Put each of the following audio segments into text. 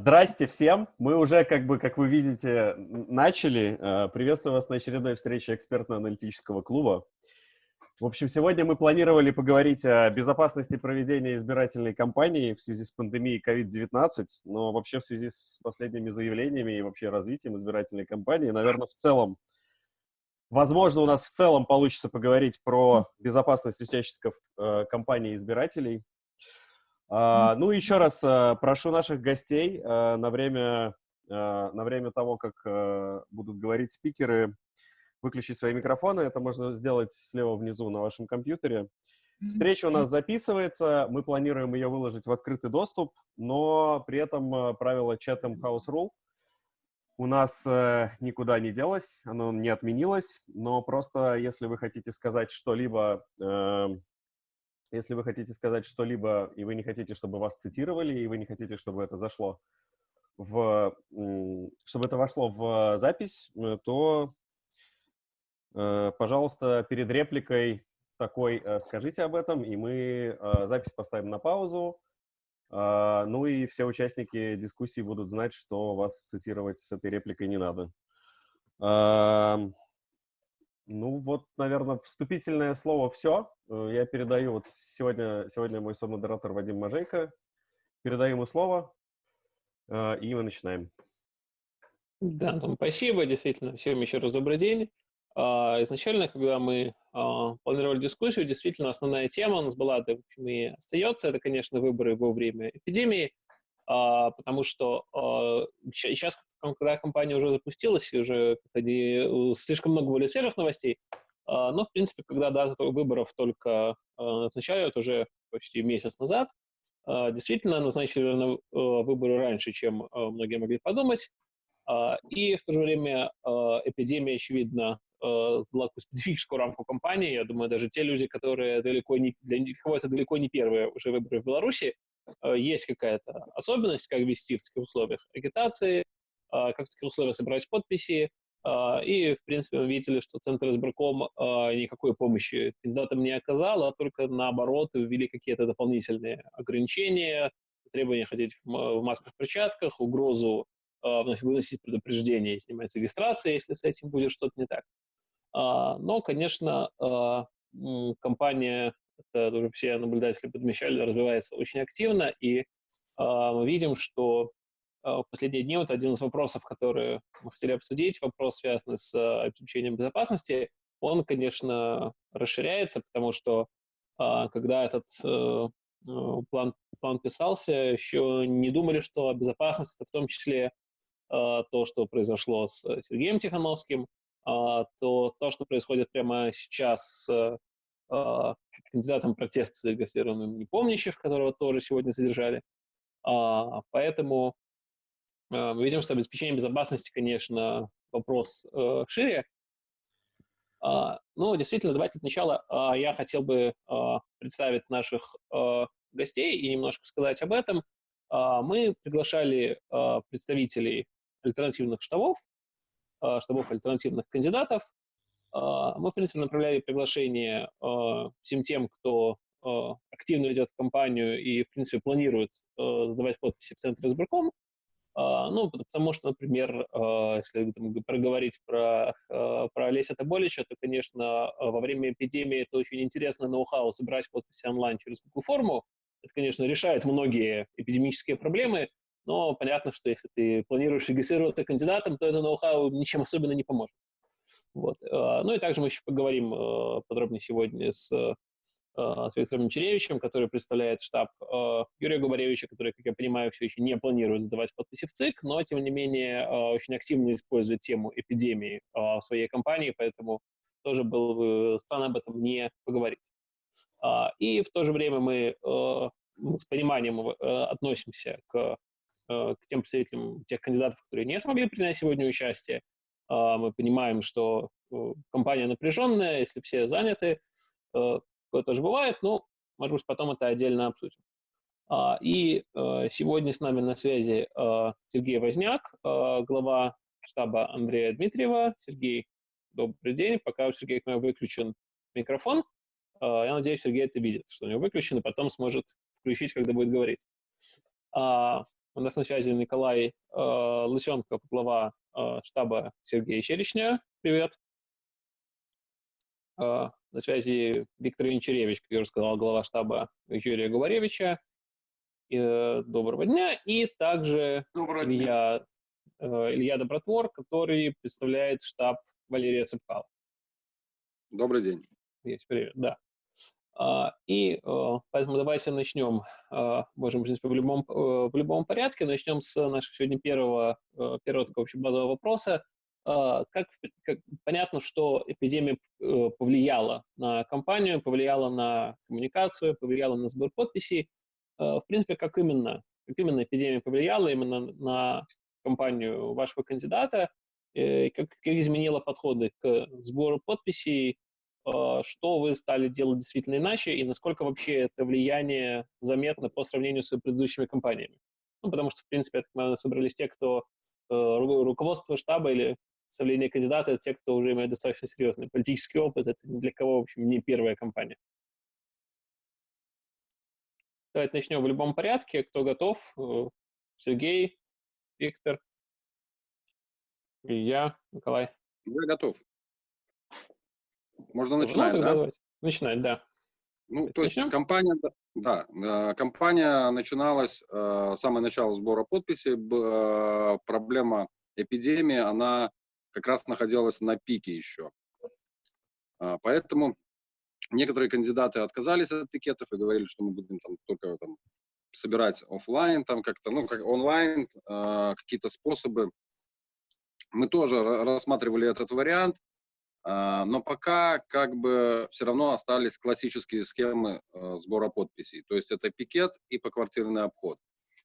Здрасте всем. Мы уже, как бы, как вы видите, начали. Э, приветствую вас на очередной встрече экспертно-аналитического клуба. В общем, сегодня мы планировали поговорить о безопасности проведения избирательной кампании в связи с пандемией COVID-19, но вообще в связи с последними заявлениями и вообще развитием избирательной кампании, наверное, в целом, возможно, у нас в целом получится поговорить про безопасность участников э, кампании избирателей, ну, еще раз а, прошу наших гостей а, на время, на время того, как будут говорить спикеры, выключить свои микрофоны. Это можно сделать слева внизу на вашем компьютере. Встреча у нас записывается, мы планируем ее выложить в открытый доступ, но при этом правило Chatham House Rule у нас э, никуда не делось, оно не отменилось, но просто если вы хотите сказать что-либо э, если вы хотите сказать что-либо, и вы не хотите, чтобы вас цитировали, и вы не хотите, чтобы это зашло в, чтобы это вошло в запись, э, то, э, пожалуйста, перед репликой такой э, скажите об этом, и мы запись поставим на паузу. Ну и все участники дискуссии будут знать, что вас цитировать с этой репликой не надо. Ну вот, наверное, вступительное слово все. Э, я передаю, вот сегодня, сегодня мой модератор Вадим Мажейко. Передаю ему слово, э, и мы начинаем. Да, Антон, спасибо, действительно. Всем еще раз добрый день. А, изначально, когда мы а, планировали дискуссию, действительно основная тема у нас была, да, и остается, это, конечно, выборы во время эпидемии. А, потому что сейчас, а, когда компания уже запустилась, уже слишком много были свежих новостей, а, но, в принципе, когда дата выборов только назначают уже почти месяц назад, действительно назначили выборы раньше, чем многие могли подумать, и в то же время эпидемия, очевидно, задала специфическую рамку компании. Я думаю, даже те люди, которые далеко не, для кого это далеко не первые уже выборы в Беларуси, есть какая-то особенность, как вести в таких условиях агитации, а, как в таких условиях собирать подписи. А, и, в принципе, мы видели, что Центр избирком а, никакой помощи кандидатам не оказал, а только наоборот ввели какие-то дополнительные ограничения, требования ходить в масках-перчатках, угрозу выносить предупреждение, снимать регистрация, если с этим будет что-то не так. Но, конечно, компания это уже все наблюдатели подмечали, развивается очень активно, и э, мы видим, что э, последние дни вот один из вопросов, которые мы хотели обсудить, вопрос, связанный с э, обеспечением безопасности, он, конечно, расширяется, потому что э, когда этот э, план, план писался, еще не думали, что безопасность — это в том числе э, то, что произошло с Сергеем Тихановским, э, то, то, что происходит прямо сейчас с э, кандидатом протеста зарегистрированным непомнящих, которого тоже сегодня задержали. А, поэтому а, мы видим, что обеспечение безопасности, конечно, вопрос э, шире. А, ну, действительно, давайте сначала а, я хотел бы а, представить наших а, гостей и немножко сказать об этом. А, мы приглашали а, представителей альтернативных штабов, а, штабов альтернативных кандидатов, а, мы, в принципе, направляли приглашение а, всем тем, кто а, активно ведет кампанию и, в принципе, планирует сдавать подписи в Центр избирком. Ну, потому что, например, если там, проговорить про, про Олеся Таболича, то, конечно, во время эпидемии это очень интересно ноу-хау собирать подписи онлайн через Google форму. Это, конечно, решает многие эпидемические проблемы, но понятно, что если ты планируешь регистрироваться кандидатом, то это ноу-хау ничем особенно не поможет. Вот. А, ну и также мы еще поговорим э, подробнее сегодня с э, с Виктором Черевичем, который представляет штаб э, Юрия Губаревича, который, как я понимаю, все еще не планирует задавать подписи в ЦИК, но, тем не менее, очень активно использует тему эпидемии в своей кампании, поэтому тоже было бы странно об этом не поговорить. А, и в то же время мы с пониманием относимся к, к тем представителям тех кандидатов, которые не смогли принять сегодня участие, а, мы понимаем, что э, компания напряженная, если все заняты, э, такое тоже бывает, но, может быть, потом это отдельно обсудим. А, и э, сегодня с нами на связи Сергей Возняк, глава штаба Андрея Дмитриева. Сергей, добрый день. Пока у Сергея выключен микрофон. Я надеюсь, Сергей это видит, что у него выключен, и потом сможет включить, когда будет говорить. У нас на связи Николай Лысенков, глава штаба Сергея Черечня. Привет. Э, на связи Виктор Янчаревич, как я уже сказал, глава штаба Юрия Говоревича. Э, доброго дня. И также доброго Илья, э, Илья Добротвор, который представляет штаб Валерия Цепкала. Добрый день. Есть, привет, да. А, и э, поэтому давайте начнем, а, можем, принципе, в любом, э, в любом порядке. Начнем с нашего сегодня первого, э, первого такого очень базового вопроса. А, как, как, понятно, что эпидемия повлияла на компанию, повлияла на коммуникацию, повлияла на сбор подписей. В принципе, как именно, как именно эпидемия повлияла именно на компанию вашего кандидата, как, как изменила подходы к сбору подписей, что вы стали делать действительно иначе и насколько вообще это влияние заметно по сравнению с предыдущими компаниями. Ну, потому что, в принципе, я так понимаю, собрались те, кто э, руководство штаба или составление кандидата, те, кто уже имеет достаточно серьезный политический опыт. Это ни для кого, в общем, не первая компания. Давайте начнем в любом порядке. Кто готов? Э, Сергей, Виктор, и я, Николай. Я готов. Можно ну, начинать, ну, да? Давайте. Начинать, да. Ну, то есть Начнем? компания, да, э, компания начиналась, э, самое начало сбора подписей, э, проблема эпидемии, она как раз находилась на пике еще. А, поэтому некоторые кандидаты отказались от пикетов и говорили, что мы будем там только там собирать офлайн, там как-то, ну, как онлайн, какие-то способы. Мы тоже рассматривали этот вариант, но пока как бы все равно остались классические схемы э, сбора подписей. То есть это пикет и поквартирный обход.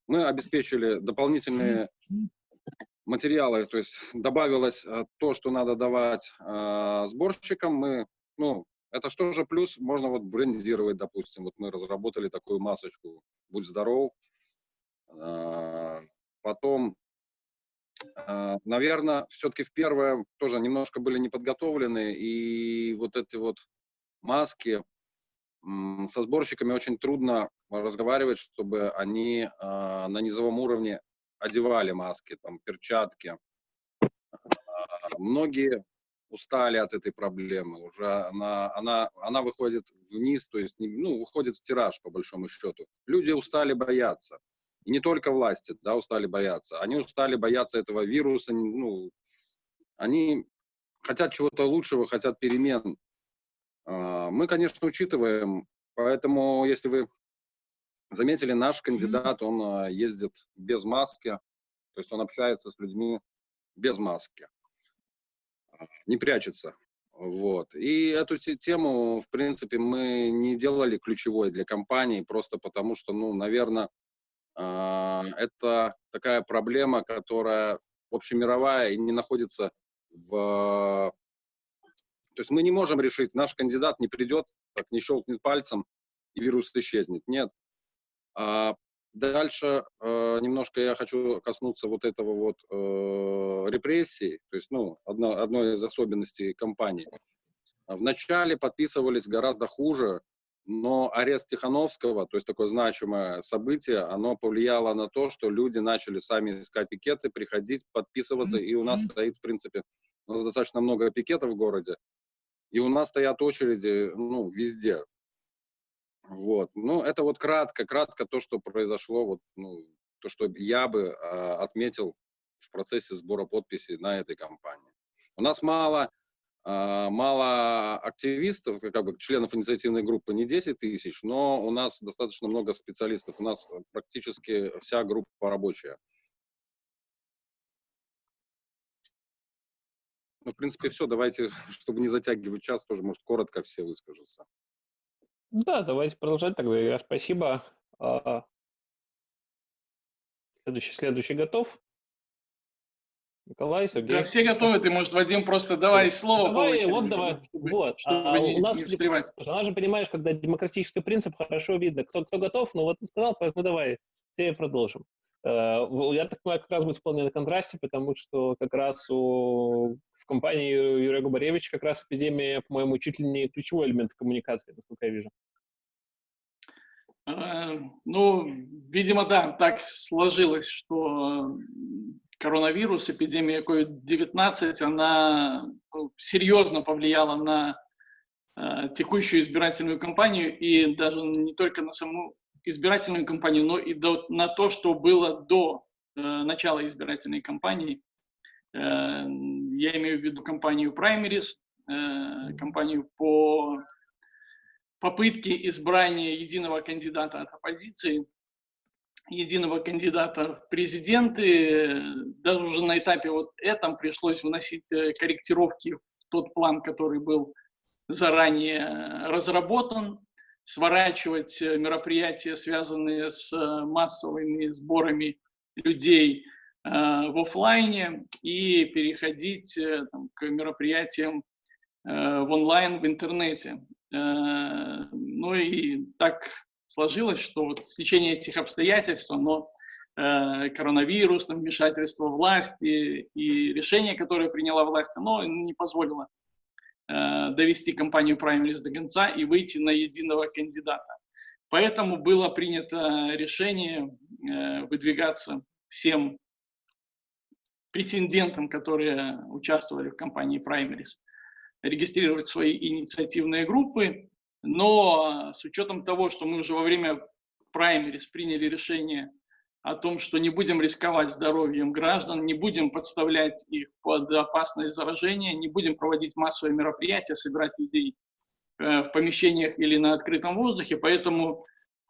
Мы обеспечили дополнительные материалы, то есть добавилось э, то, что надо давать э, сборщикам. Мы, ну, это что же плюс, можно вот брендировать, допустим. Вот мы разработали такую масочку «Будь здоров». Потом а, Наверное, все-таки в первое тоже немножко были не подготовлены, и вот эти вот маски со сборщиками очень трудно разговаривать, чтобы они а, на низовом уровне одевали маски, там, перчатки. А, многие устали от этой проблемы, уже она, она, она выходит вниз, то есть, ну, выходит в тираж, по большому счету. Люди устали бояться. И не только власти, да, устали бояться. Они устали бояться этого вируса, ну, они хотят чего-то лучшего, хотят перемен. А, мы, конечно, учитываем, поэтому, если вы заметили, наш кандидат, он а, ездит без маски, то есть он общается с людьми без маски, а, не прячется. Вот. И эту тему, в принципе, мы не делали ключевой для компании, просто потому что, ну, наверное, это такая проблема, которая общемировая и не находится в... То есть мы не можем решить, наш кандидат не придет, так не щелкнет пальцем, и вирус исчезнет. Нет. А дальше э, немножко я хочу коснуться вот этого вот э, репрессий, то есть, ну, одно, одной из особенностей компании. Вначале подписывались гораздо хуже, но арест Тихановского, то есть такое значимое событие, оно повлияло на то, что люди начали сами искать пикеты, приходить, подписываться, и у нас стоит, в принципе, у нас достаточно много пикетов в городе, и у нас стоят очереди, ну, везде. Вот. Ну, это вот кратко, кратко то, что произошло, вот, ну, то, что я бы э, отметил в процессе сбора подписей на этой кампании. У нас мало мало активистов, как бы членов инициативной группы не 10 тысяч, но у нас достаточно много специалистов. У нас практически вся группа рабочая. Ну, в принципе, все. Давайте, чтобы не затягивать час, тоже, может, коротко все выскажутся. Да, давайте продолжать тогда. Я спасибо. А, следующий, следующий готов. Николай, Сергей. Да, все готовы, ты, может, Вадим, просто давай слово давай, по вот давай, чтобы, вот. Чтобы а, не, у нас, не встревать. Она же, понимаешь, когда демократический принцип, хорошо видно, кто, кто готов, но вот ты сказал, поэтому давай, тебе продолжим. Э, я так понимаю, как раз будет вполне на контрасте, потому что как раз у, в компании Юрия Губаревича как раз эпидемия, по-моему, чуть ли не ключевой элемент коммуникации, насколько я вижу. Э, ну, видимо, да, так сложилось, что коронавирус, эпидемия COVID-19, она ну, серьезно повлияла на э, текущую избирательную кампанию и даже не только на саму избирательную кампанию, но и до, на то, что было до э, начала избирательной кампании. Э, я имею в виду кампанию Primaries, э, кампанию по попытке избрания единого кандидата от оппозиции, единого кандидата в президенты. Даже уже на этапе вот этом пришлось вносить э, корректировки в тот план, который был заранее разработан, сворачивать э, мероприятия, связанные с э, массовыми сборами людей э, в офлайне и переходить э, там, к мероприятиям э, в онлайн, в интернете. Э, ну и так сложилось, что вот в течение этих обстоятельств, но э, коронавирус, там, вмешательство власти и решение, которое приняла власть, оно не позволило э, довести кампанию Primaries до конца и выйти на единого кандидата. Поэтому было принято решение э, выдвигаться всем претендентам, которые участвовали в кампании Primaries, регистрировать свои инициативные группы, но с учетом того, что мы уже во время праймерис приняли решение о том, что не будем рисковать здоровьем граждан, не будем подставлять их под опасность заражения, не будем проводить массовые мероприятия, собирать людей э, в помещениях или на открытом воздухе. Поэтому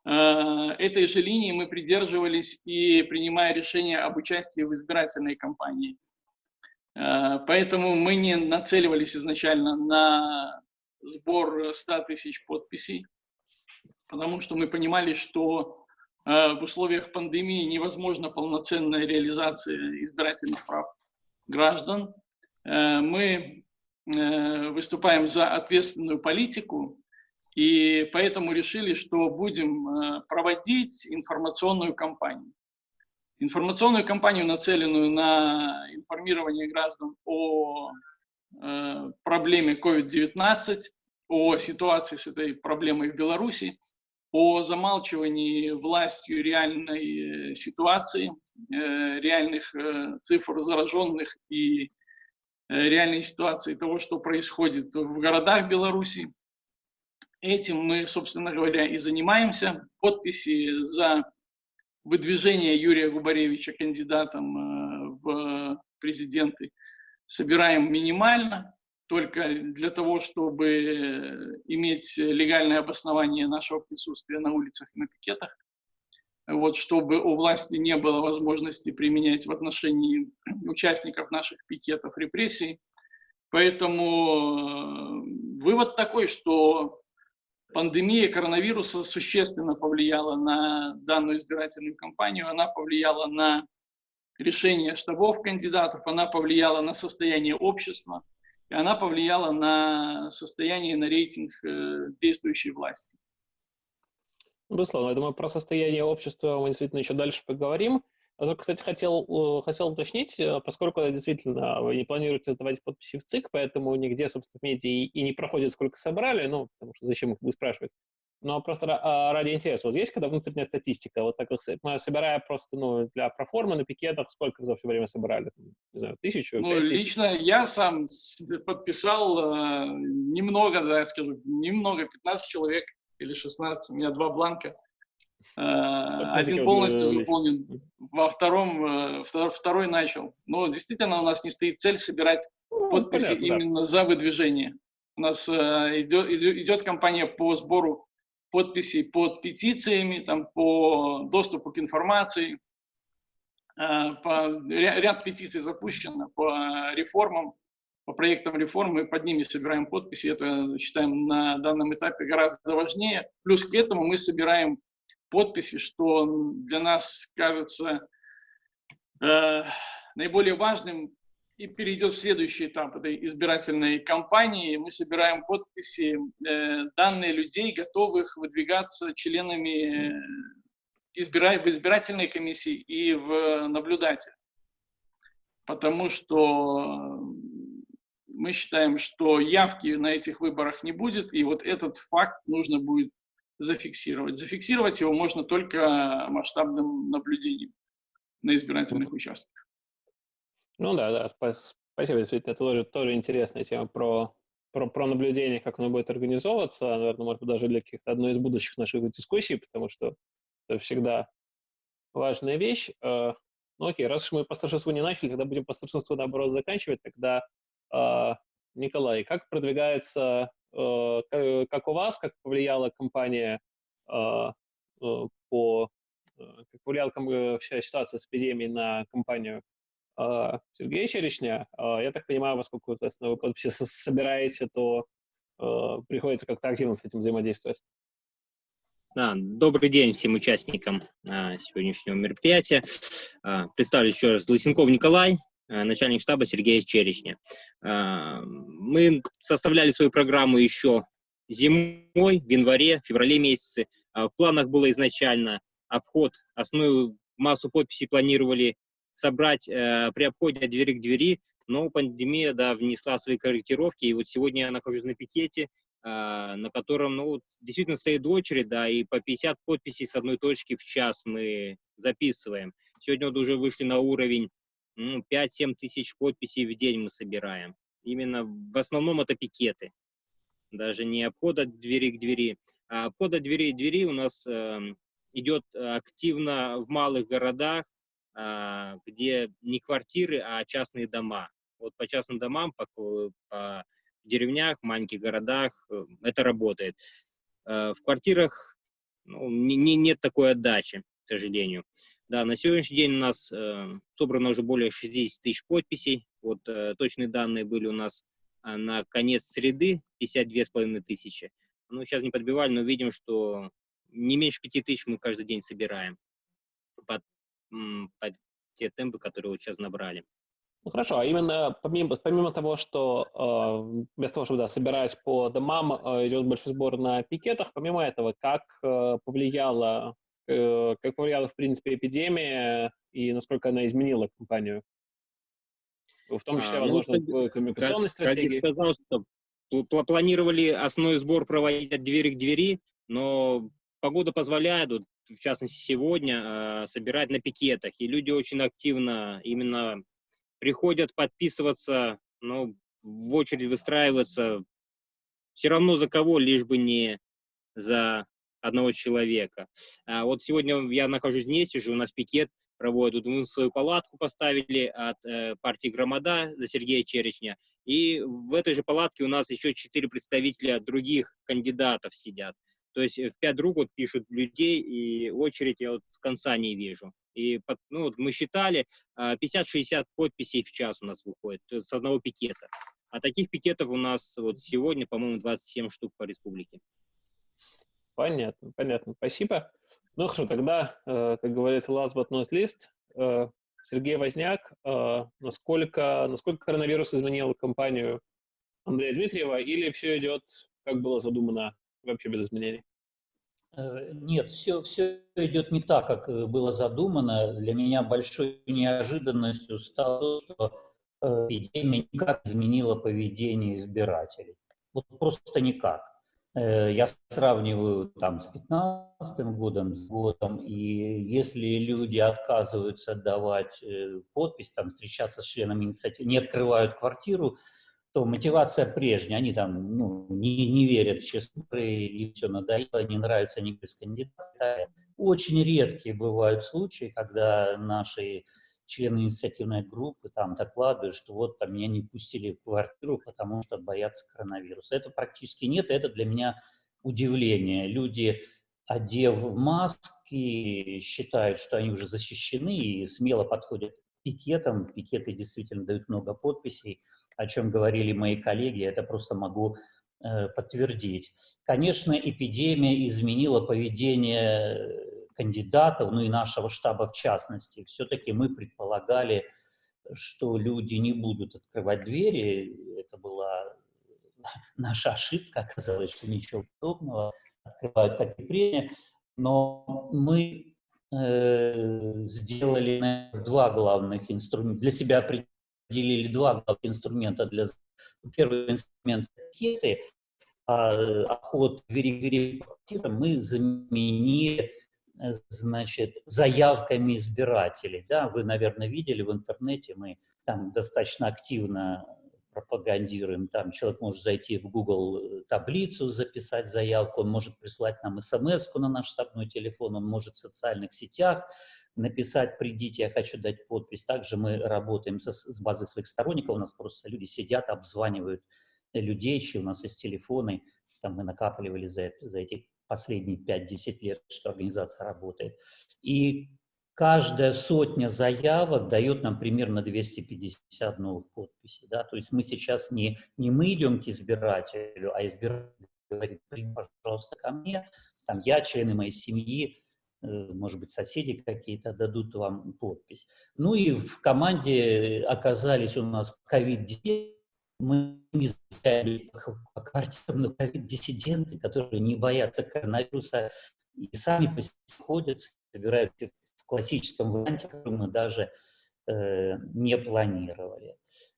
э, этой же линии мы придерживались и принимая решение об участии в избирательной кампании. Э, поэтому мы не нацеливались изначально на сбор 100 тысяч подписей, потому что мы понимали, что э, в условиях пандемии невозможна полноценная реализация избирательных прав граждан. Э, мы э, выступаем за ответственную политику, и поэтому решили, что будем э, проводить информационную кампанию. Информационную кампанию, нацеленную на информирование граждан о Э, проблеме COVID-19, о ситуации с этой проблемой в Беларуси, о замалчивании властью реальной э, ситуации, э, реальных цифр зараженных и реальной ситуации того, что происходит в городах Беларуси. Этим мы, собственно говоря, и занимаемся. Подписи за выдвижение Юрия Губаревича кандидатом в президенты – собираем минимально, только для того, чтобы э, иметь легальное обоснование нашего присутствия на улицах и на пикетах, вот, чтобы у власти не было возможности применять в отношении участников наших пикетов репрессий. Поэтому э, вывод такой, что пандемия коронавируса существенно повлияла на данную избирательную кампанию, она повлияла на решение штабов кандидатов, она повлияла на состояние общества, и она повлияла на состояние, на рейтинг э, действующей власти. Безусловно, я думаю, про состояние общества мы действительно еще дальше поговорим. А только, кстати, хотел, хотел уточнить, э, поскольку действительно вы не планируете сдавать подписи в ЦИК, поэтому нигде, собственно, в медиа и не проходит, сколько собрали, ну, потому что зачем их спрашивать. Но просто а, ради интереса, вот есть когда внутренняя статистика, вот так мы собирая просто, ну, для проформы на пикетах, сколько за все время собрали? Не знаю, тысячу? Ну, лично я сам подписал э, немного, да, я скажу, немного, 15 человек или 16, у меня два бланка. Э, один полностью заполнен, во втором, э, второй, второй начал. Но действительно у нас не стоит цель собирать ну, подписи понятно, именно да. за выдвижение. У нас э, идет, идет кампания по сбору подписей под петициями, там, по доступу к информации. Э, по, ряд петиций запущено по реформам, по проектам реформ, мы под ними собираем подписи, это считаем на данном этапе гораздо важнее. Плюс к этому мы собираем подписи, что для нас кажется э, наиболее важным и перейдет в следующий этап этой избирательной кампании. Мы собираем подписи, э, данные людей, готовых выдвигаться членами э, избира... в избирательной комиссии и в наблюдатель. Потому что мы считаем, что явки на этих выборах не будет, и вот этот факт нужно будет зафиксировать. Зафиксировать его можно только масштабным наблюдением на избирательных участках. Ну да, да, спасибо, действительно, это тоже, тоже интересная тема про, про, про наблюдение, как оно будет организовываться, наверное, может быть, даже для каких-то одной из будущих наших дискуссий, потому что это всегда важная вещь. Э, ну окей, раз уж мы по старшинству не начали, тогда будем по старшинству, наоборот, заканчивать. Тогда, э, Николай, как продвигается, э, как у вас, как повлияла компания по, как повлияла вся ситуация с эпидемией на компанию Сергея Черешня? Я так понимаю, поскольку вы подписи собираете, то приходится как-то активно с этим взаимодействовать. Да, добрый день всем участникам а, сегодняшнего мероприятия. А, представлю еще раз Лысенков Николай, а, начальник штаба Сергея Черечня. А, мы составляли свою программу еще зимой, в январе, феврале месяце. А, в планах было изначально обход, основную массу подписей планировали собрать а, при обходе от двери к двери, но пандемия да, внесла свои корректировки, и вот сегодня я нахожусь на пикете, а, на котором, ну, действительно стоит очередь, да, и по 50 подписей с одной точки в час мы записываем. Сегодня вот уже вышли на уровень ну, 5-7 тысяч подписей в день мы собираем. Именно в основном это пикеты. Даже не обход от двери к двери, а обход от двери к двери у нас э, идет активно в малых городах, э, где не квартиры, а частные дома. Вот по частным домам, по, по деревнях, маленьких городах э, это работает. Э, в квартирах ну, не, не, нет такой отдачи, к сожалению. Да, на сегодняшний день у нас э, собрано уже более 60 тысяч подписей. Вот э, точные данные были у нас э, на конец среды 52,5 тысячи. Ну, сейчас не подбивали, но видим, что не меньше 5 тысяч мы каждый день собираем под, под те темпы, которые вот сейчас набрали. Ну хорошо, а именно помимо, помимо того, что э, вместо того, чтобы да, собирать по домам, э, идет большой сбор на пикетах, помимо этого, как э, повлияла, э, как повлияла, в принципе, эпидемия и насколько она изменила компанию? В том числе, а, возможно, ну, в коммуникационной стратегии. Я сказал, что планировали основной сбор проводить от двери к двери, но погода позволяет, вот, в частности, сегодня, э, собирать на пикетах. И люди очень активно именно приходят подписываться, ну, в очередь выстраиваться все равно за кого, лишь бы не за одного человека. А вот сегодня я нахожусь здесь, сижу, у нас пикет проводят. Мы свою палатку поставили от э, партии «Громада» за Сергея Черечня. И в этой же палатке у нас еще четыре представителя других кандидатов сидят. То есть в пять друг вот пишут людей, и очередь я вот с конца не вижу. И ну, вот мы считали, 50-60 а, подписей в час у нас выходит с одного пикета. А таких пикетов у нас вот сегодня, по-моему, 27 штук по республике. Понятно, понятно. Спасибо. Ну хорошо, тогда, э, как говорится, last but not least, э, Сергей Возняк, э, насколько, насколько коронавирус изменил компанию Андрея Дмитриева или все идет, как было задумано, вообще без изменений? Э, нет, все, все идет не так, как э, было задумано. Для меня большой неожиданностью стало то, что э, эпидемия никак изменила поведение избирателей. Вот просто никак. Я сравниваю там с 15 годом, с годом, и если люди отказываются давать подпись, там, встречаться с членами инициативы, не открывают квартиру, то мотивация прежняя, они там ну, не, не верят в честные и все надоело, не нравится никто из кандидатов. Очень редкие бывают случаи, когда наши члены инициативной группы там докладывают, что вот там меня не пустили в квартиру, потому что боятся коронавируса. Это практически нет, это для меня удивление. Люди, одев маски, считают, что они уже защищены и смело подходят к пикетам. Пикеты действительно дают много подписей о чем говорили мои коллеги, это просто могу э, подтвердить. Конечно, эпидемия изменила поведение кандидатов, ну и нашего штаба в частности. Все-таки мы предполагали, что люди не будут открывать двери. Это была наша ошибка, оказалось, что ничего подобного. Открывают как и Но мы э, сделали наверное, два главных инструмента. Для себя определили два главных инструмента для... Первый инструмент – пакеты, охот вери по квартирам мы заменили значит, заявками избирателей. Да, вы, наверное, видели в интернете, мы там достаточно активно пропагандируем. Там человек может зайти в Google э, таблицу, записать заявку, он может прислать нам смс на наш штабной телефон, он может в социальных сетях написать «придите, я хочу дать подпись». Также мы работаем со, с базой своих сторонников, у нас просто люди сидят, обзванивают людей, чьи у нас есть телефоны, там мы накапливали за, за эти последние 5-10 лет, что организация работает. И каждая сотня заявок дает нам примерно 250 новых подписей. Да? То есть мы сейчас не, не мы идем к избирателю, а избиратель говорит, пожалуйста, ко мне, там я, члены моей семьи, э, может быть, соседи какие-то дадут вам подпись. Ну и в команде оказались у нас ковид-19, мы не знаем по квартирам, но ковид-диссиденты, которые не боятся коронавируса и сами ходят, собирают классическом варианте, который мы даже э, не планировали.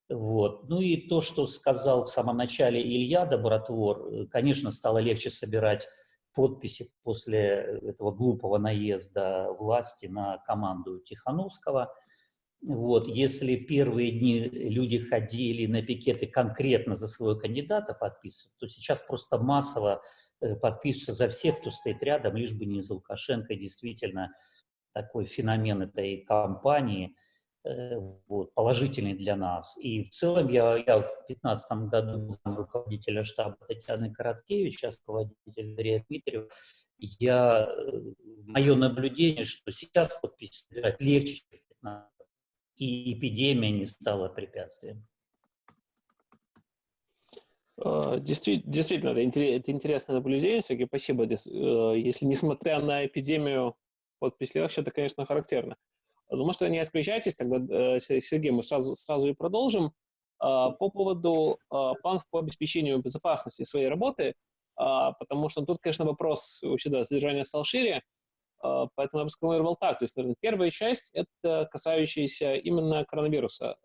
Вот. Ну и то, что сказал в самом начале Илья Добротвор, э, конечно, стало легче собирать подписи после этого глупого наезда власти на команду Тихановского. Вот, если первые дни люди ходили на пикеты конкретно за своего кандидата подписывать, то сейчас просто массово э, подписываются за всех, кто стоит рядом, лишь бы не за Лукашенко. действительно, такой феномен этой кампании, э, вот, положительный для нас. И в целом я, я в 2015 году был руководителя штаба Татьяны Короткевич, сейчас руководитель Андрея Дмитриев. Я, э, мое наблюдение, что сейчас подпись собирать легче, и эпидемия не стала препятствием. А, действительно, это интересное наблюдение, Сергей, спасибо. Э, если несмотря на эпидемию подпись легче, это, конечно, характерно. Потому что не отключайтесь, тогда, э, Сергей, мы сразу, сразу и продолжим. А, по поводу а, планов по обеспечению безопасности своей работы, потому что тут, конечно, вопрос вообще, да, содержания стал шире, поэтому я бы сформулировал так. То есть, наверное, первая часть — это касающаяся именно коронавируса.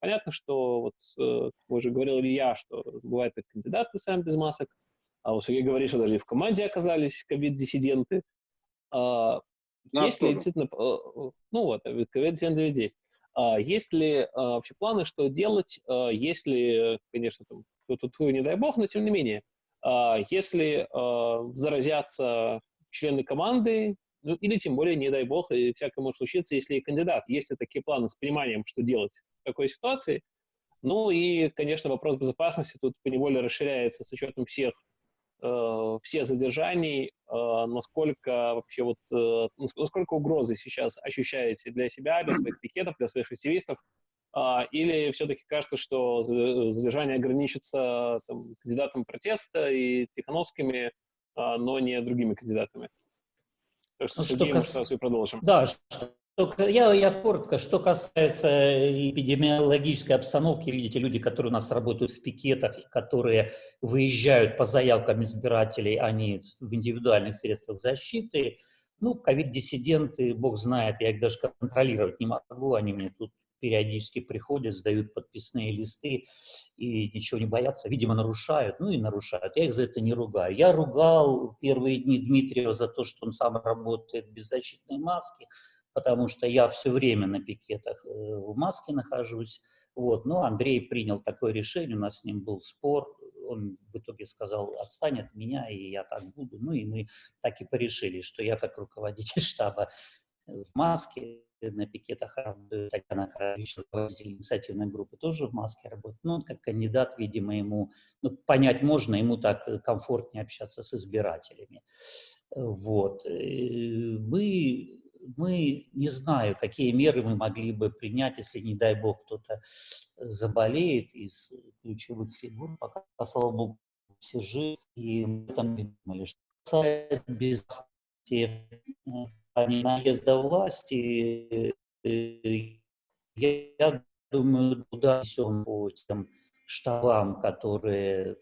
Понятно, что, вот, э, уже говорил Илья, что бывают и кандидаты сами без масок, а у Сергея говорит, что даже и в команде оказались ковид-диссиденты. Есть ли действительно, э, э, ну вот, ковид-диссиденты здесь. Есть ли вообще планы, что делать, если, конечно, там, тут, не дай бог, но тем не менее, если заразятся члены команды, ну, или тем более, не дай бог, и всякое может случиться, если кандидат. Есть ли такие планы с пониманием, что делать в такой ситуации? Ну и, конечно, вопрос безопасности тут поневоле расширяется с учетом всех, э, всех задержаний, э, насколько вообще вот, э, насколько угрозы сейчас ощущаете для себя, для своих пикетов, для своих активистов, э, или все-таки кажется, что э, задержание ограничится там, кандидатом протеста и Тихановскими, э, но не другими кандидатами? Так что, что кас... сразу и продолжим. Да, что, я, я коротко. Что касается эпидемиологической обстановки, видите, люди, которые у нас работают в пикетах, которые выезжают по заявкам избирателей, они в индивидуальных средствах защиты, ну, ковид-диссиденты, бог знает, я их даже контролировать не могу, они мне тут периодически приходят, сдают подписные листы и ничего не боятся. Видимо, нарушают, ну и нарушают. Я их за это не ругаю. Я ругал первые дни Дмитриева за то, что он сам работает без защитной маски, потому что я все время на пикетах э, в маске нахожусь. Вот. Но Андрей принял такое решение, у нас с ним был спор, он в итоге сказал, отстань от меня, и я так буду. Ну и мы так и порешили, что я как руководитель штаба в маске, на пикетах работает, Татьяна Кравич, руководитель инициативной группы, тоже в маске работает. Ну, он как кандидат, видимо, ему, ну, понять можно, ему так комфортнее общаться с избирателями. Вот. Э, мы, мы не знаю, какие меры мы могли бы принять, если, не дай бог, кто-то заболеет из ключевых фигур. Пока, слава богу, все живы, и мы там не думали, что касается безопасности наезда власти, э, я думаю, туда все по тем штабам, которые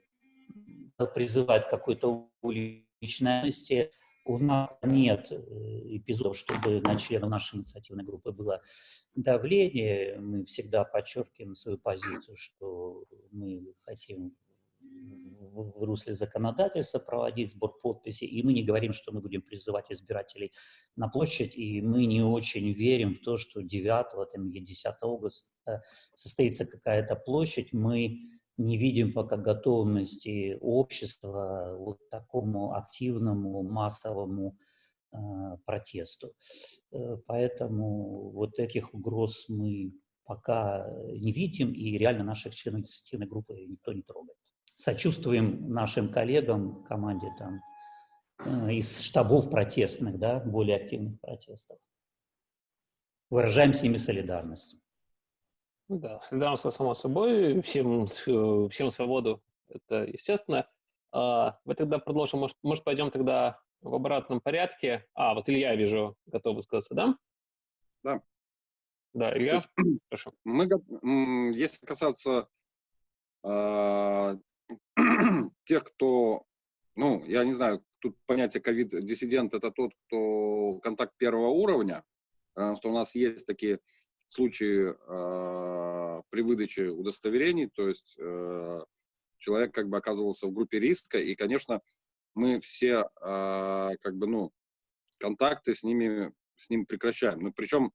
призывают какой-то уличности. У нас нет э, эпизодов, чтобы на членов нашей инициативной группы было давление. Мы всегда подчеркиваем свою позицию, что мы хотим в русле законодательства проводить сбор подписей, и мы не говорим, что мы будем призывать избирателей на площадь, и мы не очень верим в то, что 9 там, или 10 августа состоится какая-то площадь. Мы не видим пока готовности общества вот такому активному, массовому э, протесту. Э, поэтому вот этих угроз мы пока не видим, и реально наших членов инициативной группы никто не трогает сочувствуем нашим коллегам, команде там, э, из штабов протестных, да, более активных протестов. Выражаем с ними солидарность. Ну да, солидарность, само собой, всем, э, всем свободу, это естественно. А, мы тогда продолжим, может, может, пойдем тогда в обратном порядке. А, вот Илья, вижу, готов высказаться, да? Да. Да, Илья, есть, прошу. Мы, если касаться а, тех, кто, ну, я не знаю, тут понятие ковид-диссидент – это тот, кто контакт первого уровня, что у нас есть такие случаи э, при выдаче удостоверений, то есть э, человек как бы оказывался в группе риска, и, конечно, мы все э, как бы, ну, контакты с ними, с ним прекращаем. Ну, причем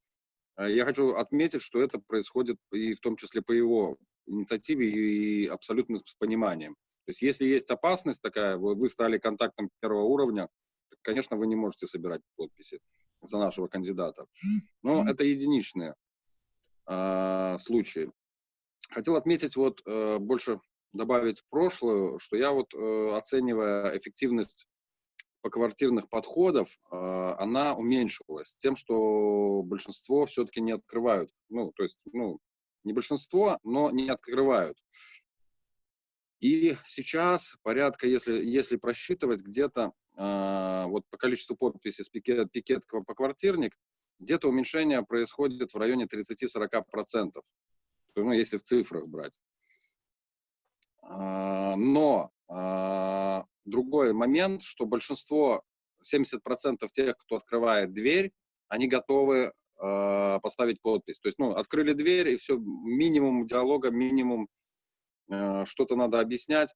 я хочу отметить, что это происходит и в том числе по его инициативе и абсолютно с пониманием. То есть если есть опасность такая, вы, вы стали контактом первого уровня, то, конечно, вы не можете собирать подписи за нашего кандидата. Но это единичные э, случаи. Хотел отметить, вот э, больше добавить прошлое, что я вот, э, оценивая эффективность поквартирных подходов, э, она уменьшилась тем, что большинство все-таки не открывают. Ну, то есть, ну, не большинство, но не открывают. И сейчас порядка, если, если просчитывать, где-то э, вот по количеству подписей с пикет, пикет по квартирник, где-то уменьшение происходит в районе 30-40%, ну, если в цифрах брать. Э, но э, другой момент, что большинство, 70% тех, кто открывает дверь, они готовы э, поставить подпись. То есть, ну, открыли дверь, и все, минимум диалога, минимум что-то надо объяснять.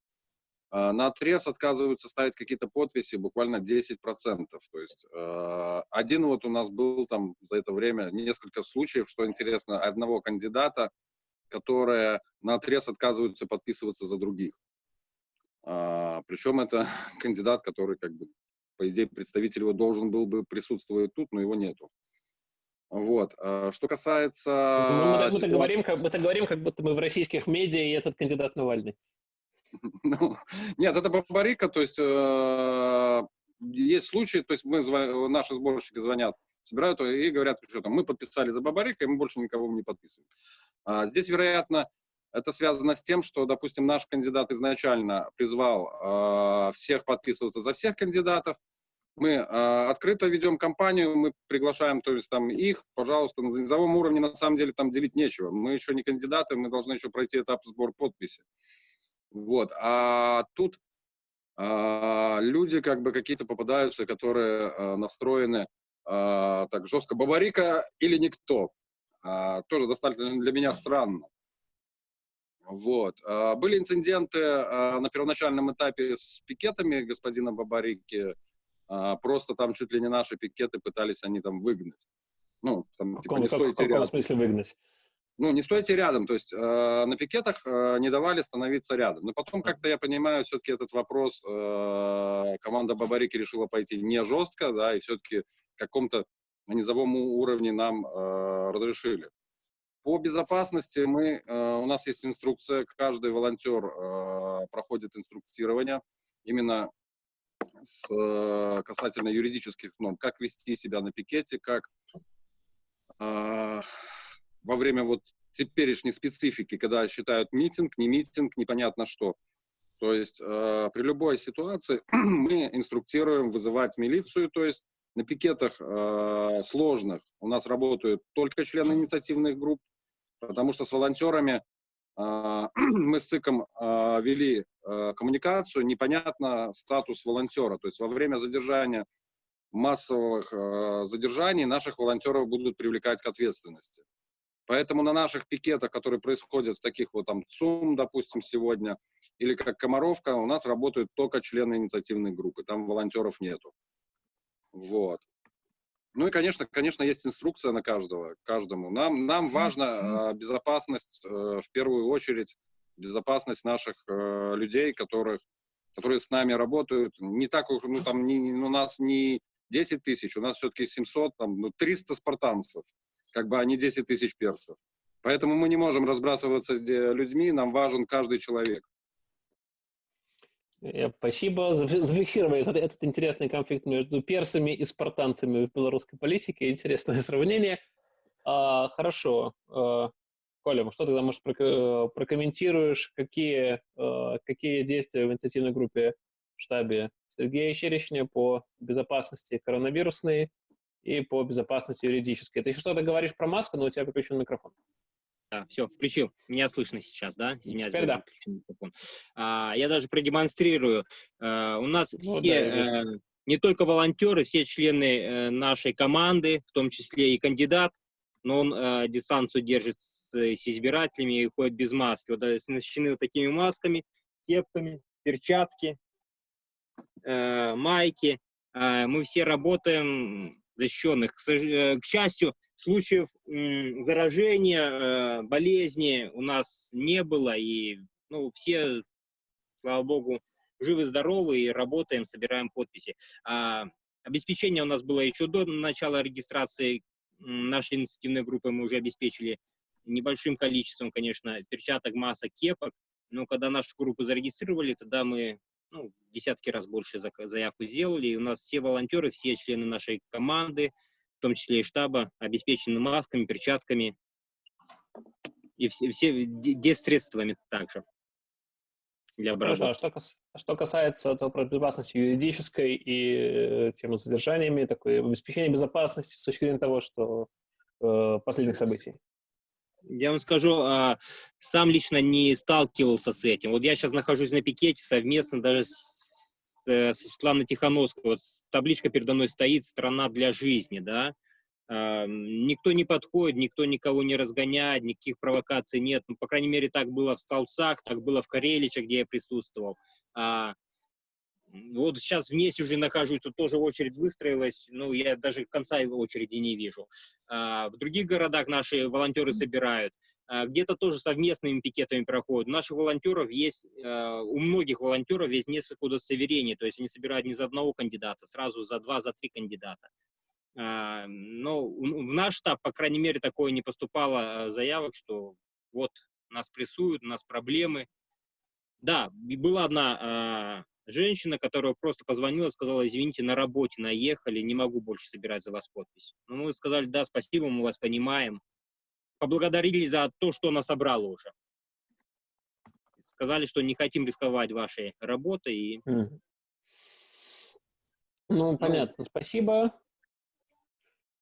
А, на отрез отказываются ставить какие-то подписи буквально 10%. То есть э, один вот у нас был там за это время несколько случаев, что интересно, одного кандидата, которые на отрез отказываются подписываться за других. А, Причем это кандидат, который как бы по идее представитель его должен был бы присутствовать тут, но его нету. Вот. Что касается... Ну, мы, так, мы, так говорим, как, мы так говорим, как будто мы в российских медиа, и этот кандидат Навальный. Ну, нет, это Бабарика, то есть э, есть случаи, то есть мы, наши сборщики звонят, собирают и говорят, что там, мы подписали за Бабарика, и мы больше никого не подписываем. А здесь, вероятно, это связано с тем, что, допустим, наш кандидат изначально призвал э, всех подписываться за всех кандидатов, мы э, открыто ведем кампанию, мы приглашаем, то есть там их, пожалуйста, на низовом уровне на самом деле там делить нечего. Мы еще не кандидаты, мы должны еще пройти этап сбора подписи. Вот, а тут э, люди как бы какие-то попадаются, которые э, настроены э, так жестко бабарика или никто. Э, тоже достаточно для меня странно. Вот. Были инциденты на первоначальном этапе с пикетами господина Бабарики, а, просто там чуть ли не наши пикеты пытались они там выгнать. Ну, там, в типа, не стойте в каком смысле выгнать? Ну, не стойте рядом, то есть э, на пикетах э, не давали становиться рядом. Но потом, как-то я понимаю, все-таки этот вопрос э, команда Бабарики решила пойти не жестко, да, и все-таки каком-то на низовом уровне нам э, разрешили. По безопасности мы, э, у нас есть инструкция, каждый волонтер э, проходит инструктирование именно с, э, касательно юридических норм, как вести себя на пикете, как э, во время вот теперешней специфики, когда считают митинг, не митинг, непонятно что. То есть э, при любой ситуации мы инструктируем вызывать милицию, то есть на пикетах э, сложных у нас работают только члены инициативных групп, потому что с волонтерами а, мы с ЦИКом а, вели а, коммуникацию, непонятно статус волонтера. То есть во время задержания массовых задержаний наших волонтеров будут привлекать к ответственности. Поэтому на наших пикетах, которые происходят в таких вот там ЦУМ, допустим, сегодня, или как Комаровка, у нас работают только члены инициативной группы, там волонтеров нету. Вот. Ну и, конечно, конечно, есть инструкция на каждого, каждому. Нам, нам важна э, безопасность, э, в первую очередь, безопасность наших э, людей, которых, которые с нами работают. Не так уж, ну там, не, у нас не 10 тысяч, у нас все-таки 700, там, ну, 300 спартанцев, как бы, а не 10 тысяч персов. Поэтому мы не можем разбрасываться людьми, нам важен каждый человек. Э, спасибо. Зафиксировали этот, этот интересный конфликт между персами и спартанцами в белорусской политике. Интересное сравнение. А, хорошо. А, Коля, что тогда, может, прокомментируешь, какие, а, какие действия в инициативной группе в штабе Сергея Черечня по безопасности коронавирусной и по безопасности юридической. Ты еще что-то говоришь про маску, но у тебя выключен микрофон. Да, все, включил. Меня слышно сейчас, да? Извиняюсь, Теперь да. микрофон. А, я даже продемонстрирую. А, у нас ну, все, да, а, не только волонтеры, все члены а, нашей команды, в том числе и кандидат, но он а, дистанцию держит с, с избирателями и ходит без маски. Вот оснащены вот такими масками, кепками, перчатки, а, майки. А, мы все работаем защищенных. К, к счастью, случаев заражения, э, болезни у нас не было, и ну, все, слава богу, живы-здоровы и работаем, собираем подписи. А, обеспечение у нас было еще до начала регистрации нашей инициативной группы, мы уже обеспечили небольшим количеством, конечно, перчаток, масок, кепок, но когда нашу группу зарегистрировали, тогда мы ну, десятки раз больше заявку сделали, и у нас все волонтеры, все члены нашей команды, в том числе и штаба, обеспечены масками, перчатками и все, все десредствами также для обработки. Хорошо, а что, а что касается того, безопасности юридической и э, темы содержаниями, такое обеспечение безопасности с точки зрения того, что э, последних событий? Я вам скажу, а, сам лично не сталкивался с этим. Вот я сейчас нахожусь на пикете совместно даже с э, Светлана Тихановская, вот табличка передо мной стоит «Страна для жизни», да, никто не подходит, никто никого не разгоняет, никаких провокаций нет, ну, по крайней мере, так было в Столцах, так было в Кареличах, где я присутствовал. Вот сейчас в Несе уже нахожусь, тут тоже очередь выстроилась, ну, я даже конца очереди не вижу. А, в других городах наши волонтеры собирают. А, где-то тоже совместными пикетами проходят. У наших волонтеров есть, а, у многих волонтеров есть несколько удостоверений, то есть они собирают не за одного кандидата, сразу за два, за три кандидата. Но в наш штаб, по крайней мере, такое не поступало заявок, что вот нас прессуют, у нас проблемы. Да, была одна женщина, которая просто позвонила, сказала, извините, на работе наехали, не могу больше собирать за вас подпись. Но мы сказали, да, спасибо, мы вас понимаем, поблагодарили за то, что она собрала уже. Сказали, что не хотим рисковать вашей работой. И... Ну, ну, понятно, спасибо.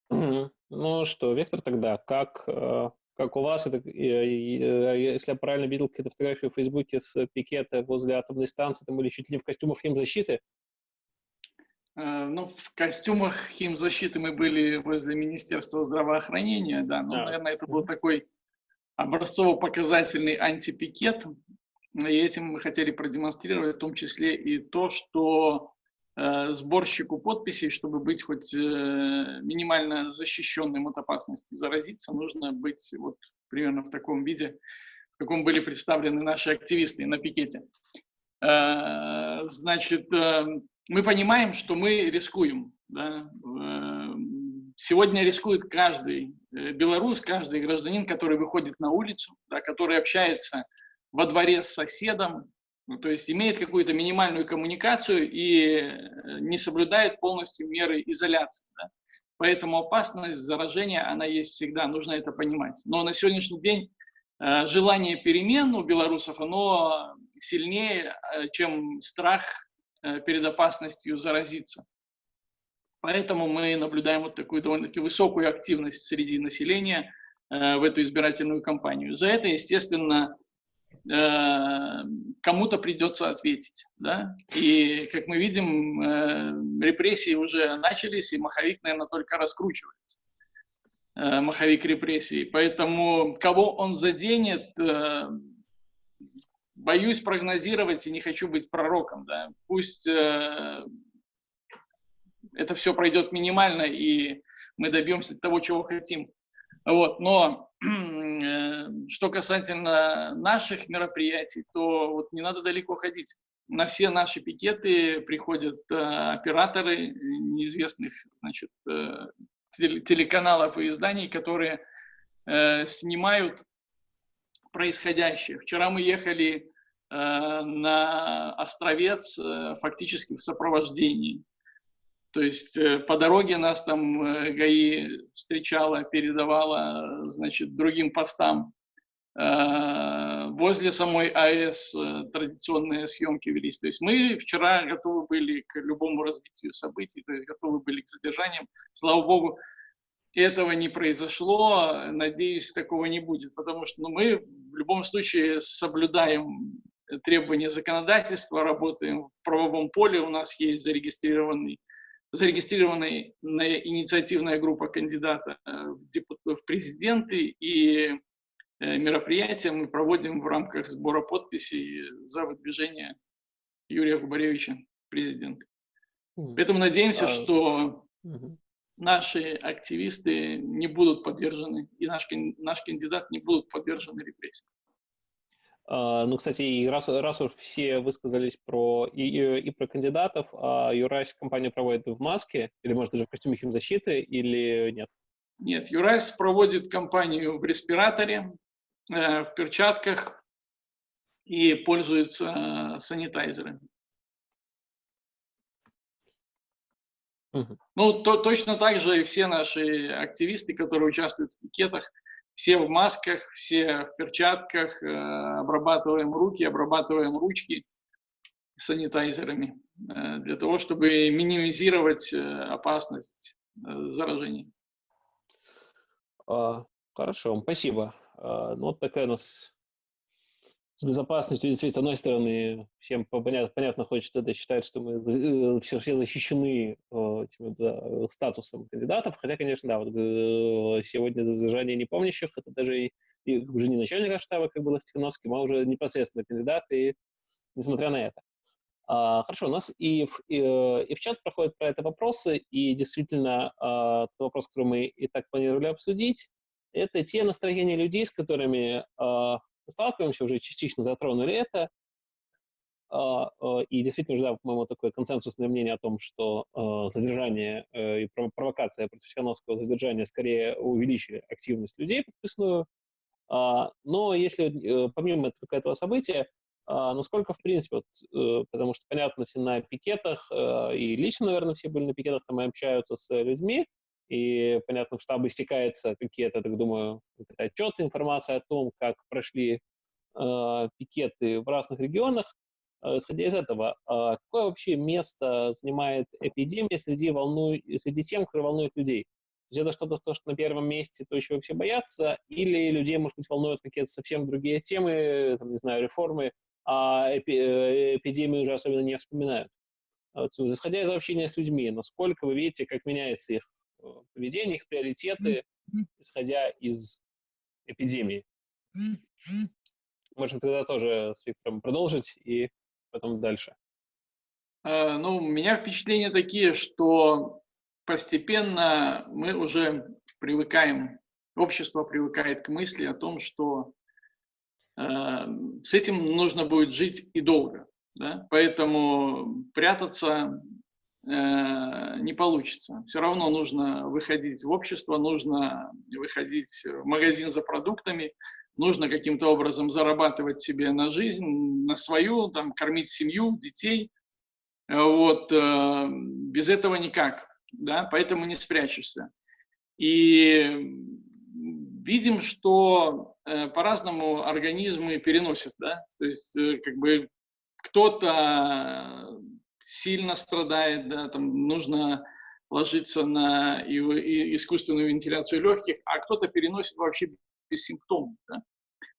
Ну что, Вектор тогда, как, э, как у вас, это, если я правильно видел какие-то фотографии в Фейсбуке с пикета возле атомной станции, там были чуть ли не в костюмах химзащиты, Э, ну, в костюмах химзащиты мы были возле Министерства здравоохранения, да, но, да. наверное, это был такой образцово-показательный антипикет, и этим мы хотели продемонстрировать в том числе и то, что сборщику подписей, чтобы быть хоть э, минимально защищенным от опасности заразиться, нужно быть вот примерно в таком виде, в каком были представлены наши активисты на пикете. Э, значит, э, мы понимаем, что мы рискуем. Да? Сегодня рискует каждый э, белорус, каждый гражданин, который выходит на улицу, да, который общается во дворе с соседом, ну, то есть имеет какую-то минимальную коммуникацию и э, не соблюдает полностью меры изоляции. Да? Поэтому опасность заражения, она есть всегда, нужно это понимать. Но на сегодняшний день э, желание перемен у белорусов, оно сильнее, чем страх Э, перед опасностью заразиться. Поэтому мы наблюдаем вот такую довольно-таки высокую активность среди населения э, в эту избирательную кампанию. За это, естественно, э, кому-то придется ответить. Да? И, как мы видим, репрессии уже начались, и маховик, наверное, только раскручивается. э, маховик репрессий. Поэтому кого он заденет, э, боюсь прогнозировать и не хочу быть пророком. Да. Пусть э, это все пройдет минимально, и мы добьемся того, чего хотим. Вот. Но э, что касательно наших мероприятий, то вот не надо далеко ходить. На все наши пикеты приходят э, операторы неизвестных значит, э, телеканалов и изданий, которые э, снимают происходящее. Вчера мы ехали на Островец фактически в сопровождении. То есть э, по дороге нас там э, ГАИ встречала, передавала, значит, другим постам. Э, возле самой АЭС традиционные съемки велись. То есть мы вчера готовы были к любому развитию событий, то есть готовы были к задержаниям. Слава богу, этого не произошло. Надеюсь, такого не будет, потому что ну, мы в любом случае соблюдаем требования законодательства, работаем в правовом поле, у нас есть зарегистрированный зарегистрированная инициативная группа кандидата в президенты, и Э, мероприятия мы проводим в рамках сбора подписей за выдвижение Юрия Губаревича президента. Поэтому надеемся, а, что наши активисты не будут подвержены, и наш, наш кандидат не будут подвержены репрессиям. Э, ну, кстати, и раз, раз уж все высказались про и, и, и про кандидатов, а Юрась кампанию проводит в маске, или, может, даже в костюме химзащиты, или нет? Нет, Юрась проводит кампанию в респираторе, Э, в перчатках и пользуются э, санитайзерами. Ну, то, точно так же и все наши активисты, которые участвуют в пикетах, все в масках, все в перчатках, э, обрабатываем руки, обрабатываем ручки санитайзерами для того, чтобы минимизировать опасность заражения. А, хорошо, спасибо. А, ну, вот такая у нас с безопасностью, действительно, с одной стороны, всем понятно, понятно хочется это считать, что мы все, все защищены этим да, статусом кандидатов, хотя, конечно, да, вот э, сегодня за задержание непомнящих, это даже и, и уже не начальник штаба, как было с Тихановским, а уже непосредственно кандидат, и несмотря на это. А, хорошо, у нас и в, и, э, и в чат проходят про это вопросы, и действительно а, тот вопрос, который мы и так планировали обсудить, это те настроения людей, с которыми э, сталкиваемся, уже частично затронули это. Э, э, и действительно, уже, да, по-моему, такое консенсусное мнение о том, что э, задержание э, и провокация против Тихановского задержания скорее увеличили активность людей подписную. Но если э, помимо этого, события, а, насколько, в принципе, вот, э, потому что, понятно, все на пикетах, и лично, наверное, все были на пикетах, там и общаются с людьми, и, понятно, в штабе стекаются какие-то, так думаю, отчеты, информация о том, как прошли э, пикеты в разных регионах. Э, исходя из этого, э, какое вообще место занимает эпидемия среди, волну... среди тем, кто волнует людей? То есть это что-то, то, что на первом месте, то еще вообще боятся, или людей, может быть, волнуют какие-то совсем другие темы, там, не знаю, реформы, а эпи... Э, эпидемию уже особенно не вспоминают. Исходя из общения с людьми, насколько вы видите, как меняется их поведение, их приоритеты, исходя из эпидемии. Можем тогда тоже с Виктором продолжить и потом дальше. Э, ну, у меня впечатления такие, что постепенно мы уже привыкаем, общество привыкает к мысли о том, что э, с этим нужно будет жить и долго. Да? Поэтому прятаться Э, не получится. Все равно нужно выходить в общество, нужно выходить в магазин за продуктами, нужно каким-то образом зарабатывать себе на жизнь, на свою, там, кормить семью, детей. Вот, э, без этого никак, да, поэтому не спрячешься. И видим, что э, по-разному организмы переносят, да, то есть как бы кто-то сильно страдает, да, там нужно ложиться на искусственную вентиляцию легких, а кто-то переносит вообще без симптомов. Да?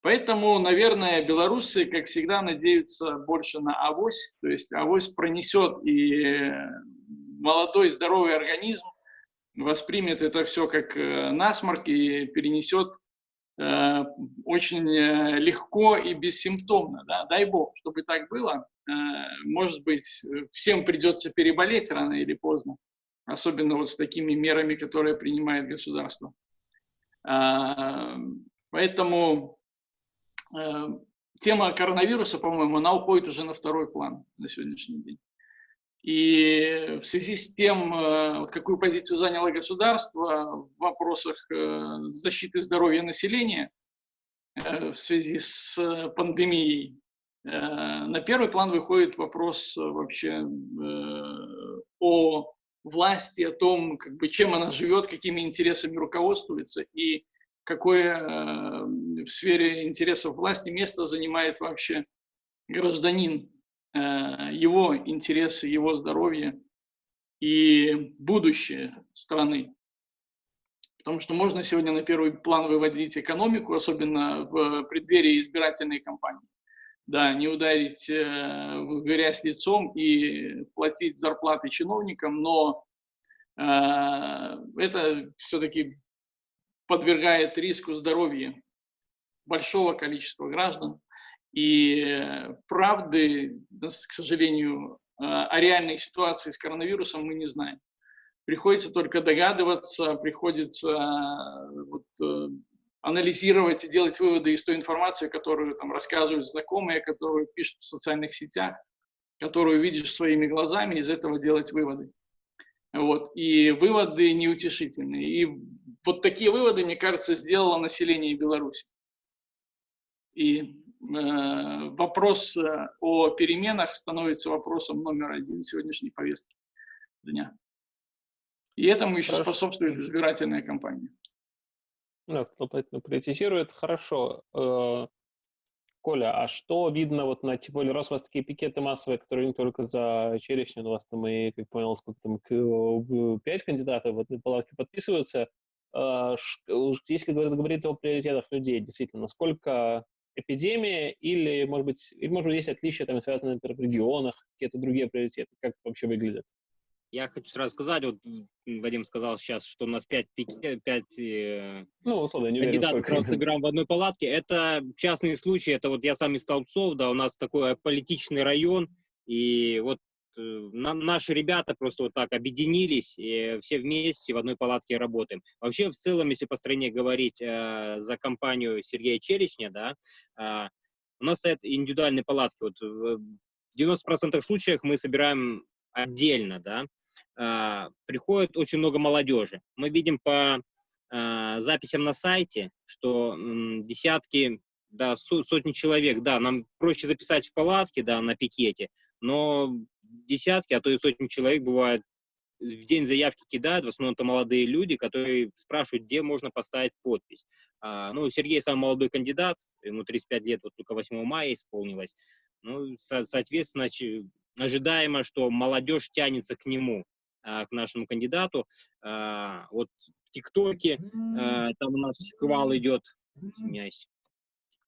Поэтому, наверное, белорусы, как всегда, надеются больше на авось, то есть авось пронесет и молодой здоровый организм, воспримет это все как э, насморк и перенесет э, очень э, легко и бессимптомно. Да? Дай бог, чтобы так было. Э, может быть, всем придется переболеть рано или поздно, особенно вот с такими мерами, которые принимает государство. Э, поэтому э, тема коронавируса, по-моему, она уходит уже на второй план на сегодняшний день. И в связи с тем, э, вот какую позицию заняло государство в вопросах э, защиты здоровья населения э, в связи с пандемией, на первый план выходит вопрос вообще о власти, о том, как бы, чем она живет, какими интересами руководствуется и какое в сфере интересов власти место занимает вообще гражданин Э, его интересы, его здоровье и будущее страны. Потому что можно сегодня на первый план выводить экономику, особенно в преддверии избирательной кампании. Да, не ударить э, в грязь лицом и платить зарплаты чиновникам, но э, это все-таки подвергает риску здоровья большого количества граждан. И э, правды, к сожалению, э, о реальной ситуации с коронавирусом мы не знаем. Приходится только догадываться, приходится э, вот, анализировать и делать выводы из той информации, которую там рассказывают знакомые, которую пишут в социальных сетях, которую видишь своими глазами, из этого делать выводы. Вот. И выводы неутешительные. И вот такие выводы, мне кажется, сделало население Беларуси. И Э, вопрос э, о переменах становится вопросом номер один сегодняшней повестки дня. И этому еще Хорошо. способствует избирательная кампания. Да, кто поэтому приоритизирует. Хорошо. Э, Коля, а что видно вот на, тем более, раз у вас такие пикеты массовые, которые не только за черешню, у вас там и, как понял, сколько там, пять кандидатов в одной палатке подписываются. Если говорить о приоритетах людей, действительно, насколько эпидемия или, может быть, или, может быть, есть отличия, там, связанные, например, в регионах, какие-то другие приоритеты? Как это вообще выглядит? Я хочу сразу сказать, вот Вадим сказал сейчас, что у нас пять, пять э, ну, условно, не кандидатов сразу собираем в одной палатке. Это частный случай, это вот я сам из Столбцов, да, у нас такой политичный район, и вот Э, нам, наши ребята просто вот так объединились, и все вместе в одной палатке работаем. Вообще, в целом, если по стране говорить э, за компанию Сергея Черечня, да, э, у нас стоят индивидуальные палатки. Вот в 90% случаев мы собираем отдельно, да. Э, приходит очень много молодежи. Мы видим по э, записям на сайте, что десятки, да, сотни человек, да, нам проще записать в палатке, да, на пикете, но десятки, а то и сотни человек бывает в день заявки кидают, в основном это молодые люди, которые спрашивают, где можно поставить подпись. А, ну, Сергей самый молодой кандидат, ему 35 лет, вот только 8 мая исполнилось. Ну, со соответственно, ожидаемо, что молодежь тянется к нему, а, к нашему кандидату. А, вот в ТикТоке а, там у нас шквал идет, извиняюсь,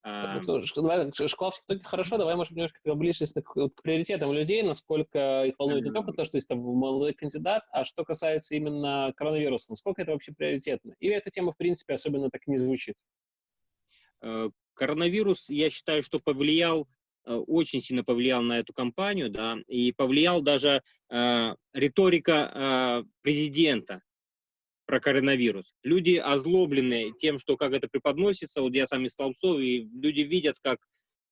а... Давай, школа все-таки хорошо, давай, может, немножко приблизиться к, к приоритетам людей, насколько их волнует не только то, что есть там молодой кандидат, а что касается именно коронавируса, насколько это вообще приоритетно? Или эта тема, в принципе, особенно так не звучит? Э, коронавирус, я считаю, что повлиял, очень сильно повлиял на эту кампанию, да, и повлиял даже э, риторика э, президента про коронавирус. Люди озлоблены тем, что как это преподносится, вот я сам из Столбцов, и люди видят, как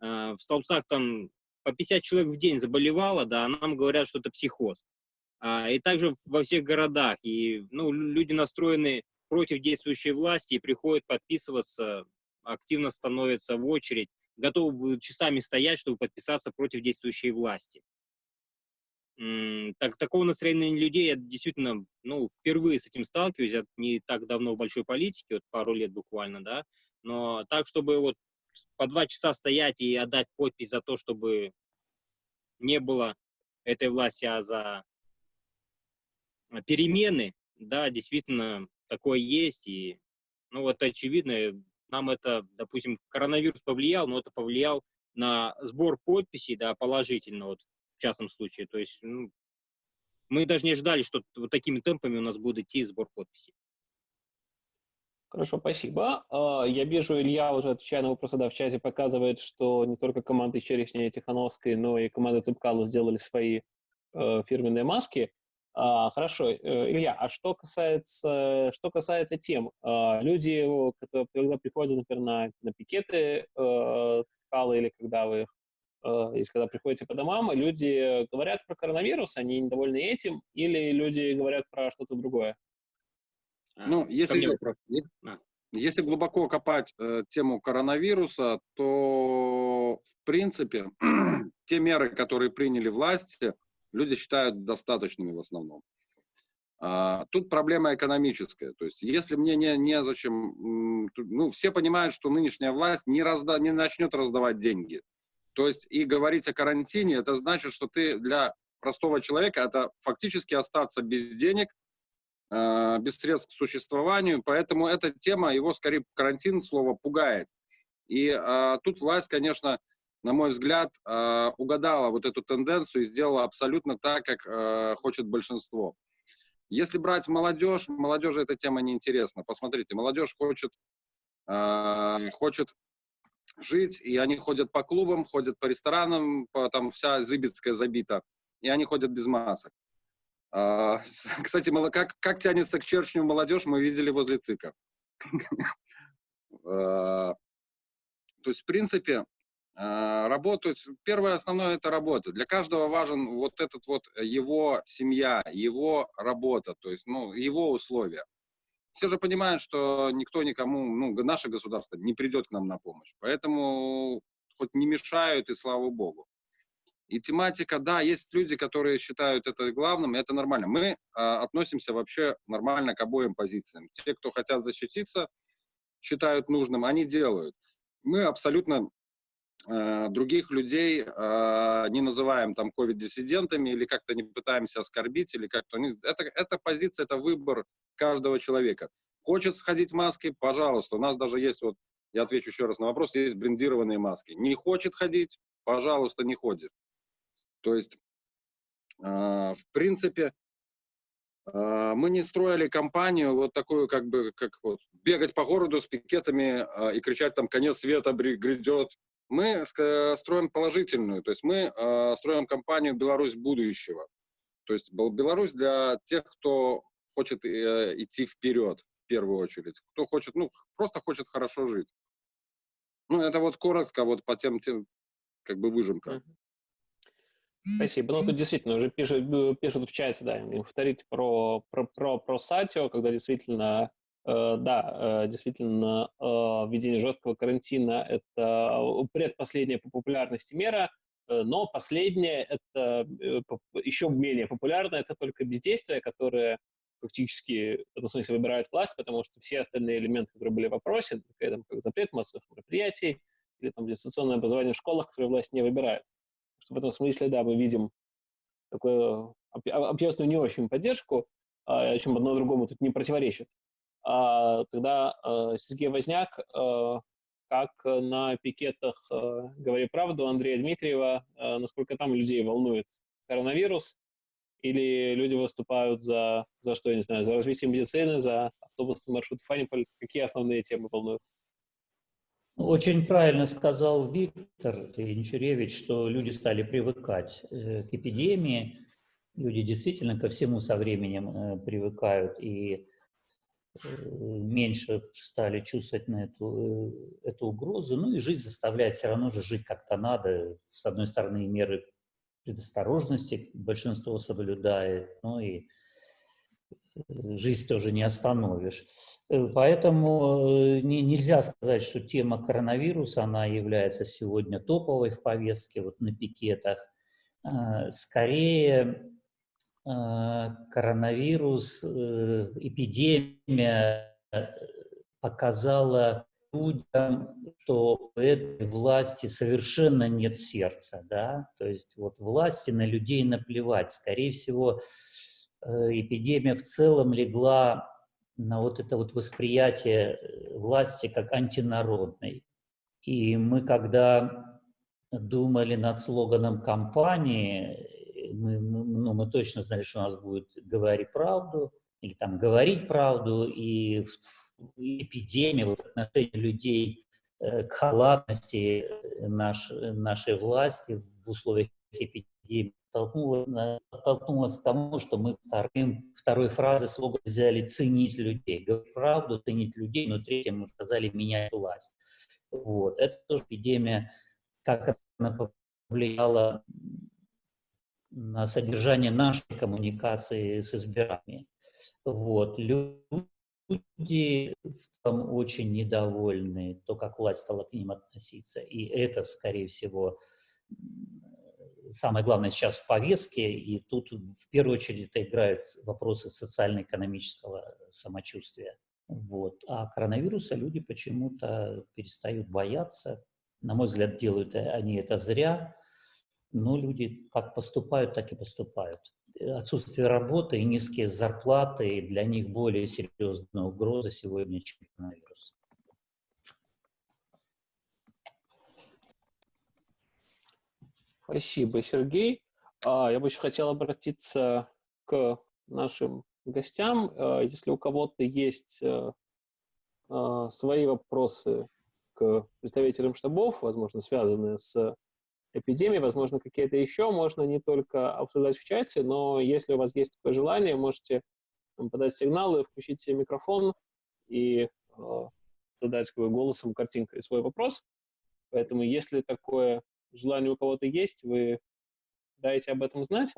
э, в Столбцах там по 50 человек в день заболевало, да, а нам говорят, что это психоз. А, и также во всех городах, и ну, люди настроены против действующей власти и приходят подписываться, активно становятся в очередь, готовы часами стоять, чтобы подписаться против действующей власти. Так, такого настроения людей я действительно, ну, впервые с этим сталкиваюсь, я не так давно в большой политике, вот пару лет буквально, да, но так, чтобы вот по два часа стоять и отдать подпись за то, чтобы не было этой власти, а за перемены, да, действительно, такое есть, и, ну, вот очевидно, нам это, допустим, коронавирус повлиял, но это повлиял на сбор подписей, да, положительно, вот в частном случае. То есть ну, мы даже не ожидали, что вот такими темпами у нас будет идти сбор подписей. Хорошо, спасибо. А, я вижу, Илья уже отвечая на вопросы да, в чате, показывает, что не только команды Черешня и Тихановской, но и команда Цепкала сделали свои э, фирменные маски. А, хорошо, э, Илья, а что касается, что касается тем, а, люди, которые, когда приходят, например, на, на пикеты э, или когда вы э, или когда приходите по домам, люди говорят про коронавирус, они недовольны этим, или люди говорят про что-то другое? А, ну, если, если глубоко копать э, тему коронавируса, то, в принципе, те меры, которые приняли власти, люди считают достаточными в основном. А, тут проблема экономическая. То есть, если мне не, не зачем... Ну, все понимают, что нынешняя власть не, разда, не начнет раздавать деньги. То есть, и говорить о карантине, это значит, что ты для простого человека, это фактически остаться без денег – э, без средств к существованию, поэтому эта тема, его скорее карантин, слово, пугает. И э, тут власть, конечно, на мой взгляд, э, угадала вот эту тенденцию и сделала абсолютно так, как э, хочет большинство. Если брать молодежь, молодежи эта тема неинтересна. Посмотрите, молодежь хочет, э, хочет жить, и они ходят по клубам, ходят по ресторанам, там вся Зыбецкая забита, и они ходят без масок. Кстати, как, как тянется к Черчню молодежь, мы видели возле ЦИКа. То есть, в принципе, работают. Первое основное это работа. Для каждого важен вот этот вот его семья, его работа, то есть ну, его условия. Все же понимают, что никто никому, ну, наше государство не придет к нам на помощь. Поэтому хоть не мешают, и слава богу. И тематика, да, есть люди, которые считают это главным, и это нормально. Мы э, относимся вообще нормально к обоим позициям. Те, кто хотят защититься, считают нужным, они делают. Мы абсолютно э, других людей э, не называем там ковид-диссидентами или как-то не пытаемся оскорбить, или как-то... Это, это позиция, это выбор каждого человека. Хочет сходить в маске, пожалуйста. У нас даже есть вот, я отвечу еще раз на вопрос, есть брендированные маски. Не хочет ходить, пожалуйста, не ходит. То есть, а, в принципе, мы не строили компанию вот такую, как бы, как вот, бегать по городу с пикетами и кричать там «конец света грядет». Мы строим положительную, то есть мы строим компанию «Беларусь будущего». То есть Беларусь для тех, кто хочет э, идти вперед, в первую очередь. Кто хочет, ну, просто хочет хорошо жить. Ну, это вот коротко вот по тем, тем как бы выжимка. Спасибо. Ну, тут действительно уже пишут, э, пишут в чате, да, повторить про, про, про, про Сатио, когда действительно, э, да, э, действительно, э, введение жесткого карантина – это предпоследняя по популярности мера, э, но последняя – это э, еще менее популярно, это только бездействие, которое фактически, в этом смысле, выбирает власть, потому что все остальные элементы, которые были в вопросе, там, как запрет массовых мероприятий или там дистанционное образование в школах, которые власть не выбирает что в этом смысле, да, мы видим такую общественную не очень поддержку, а, чем одно другому тут не противоречит. А, тогда а, Сергей Возняк, а, как на пикетах «Говори правду» Андрея Дмитриева, насколько там людей волнует коронавирус, или люди выступают за, за что, я не знаю, за развитие медицины, за автобусный маршрут Фаниполь, какие основные темы волнуют? Очень правильно сказал Виктор Янчуревич, что люди стали привыкать э, к эпидемии. Люди действительно ко всему со временем э, привыкают и меньше стали чувствовать на эту, эту угрозу. Ну и жизнь заставляет все равно же жить как-то надо. С одной стороны, меры предосторожности большинство соблюдает, но и жизнь тоже не остановишь. Э, поэтому э, не, нельзя сказать, что тема коронавируса, она является сегодня топовой в повестке, вот на пикетах. А, скорее, коронавирус, э, эпидемия показала людям, что у этой власти совершенно нет сердца, да, то есть вот власти на людей наплевать. Скорее всего, Э, эпидемия в целом легла на вот это вот восприятие э, власти как антинародной. И мы, когда думали над слоганом кампании, мы, ну, мы точно знали, что у нас будет «говори правду» или там «говорить правду», и эпидемия, вот отношение людей э, к халатности наш, нашей власти в условиях эпидемии толкнулась, к тому, что мы вторым, второй фразы слоган взяли «ценить людей». Говорить правду, ценить людей, но третьим мы сказали «менять власть». Вот. Это тоже эпидемия, как она повлияла на содержание нашей коммуникации с избирателями. Вот. Люди там очень недовольны, то, как власть стала к ним относиться. И это, скорее всего, самое главное сейчас в повестке, и тут в первую очередь это играют вопросы социально-экономического самочувствия. Вот. А коронавируса люди почему-то перестают бояться. На мой взгляд, делают они это зря, но люди как поступают, так и поступают. Отсутствие работы и низкие зарплаты для них более серьезная угроза сегодня, чем коронавирус. Спасибо, Сергей. А, я бы еще хотел обратиться к нашим гостям. А, если у кого-то есть э, а, свои вопросы к представителям штабов, возможно, связанные с эпидемией, возможно, какие-то еще, можно не только обсуждать в чате, но если у вас есть такое желание, можете подать сигналы, включить микрофон и задать как бы, голосом, картинкой свой вопрос. Поэтому, если такое желание у кого-то есть, вы дайте об этом знать,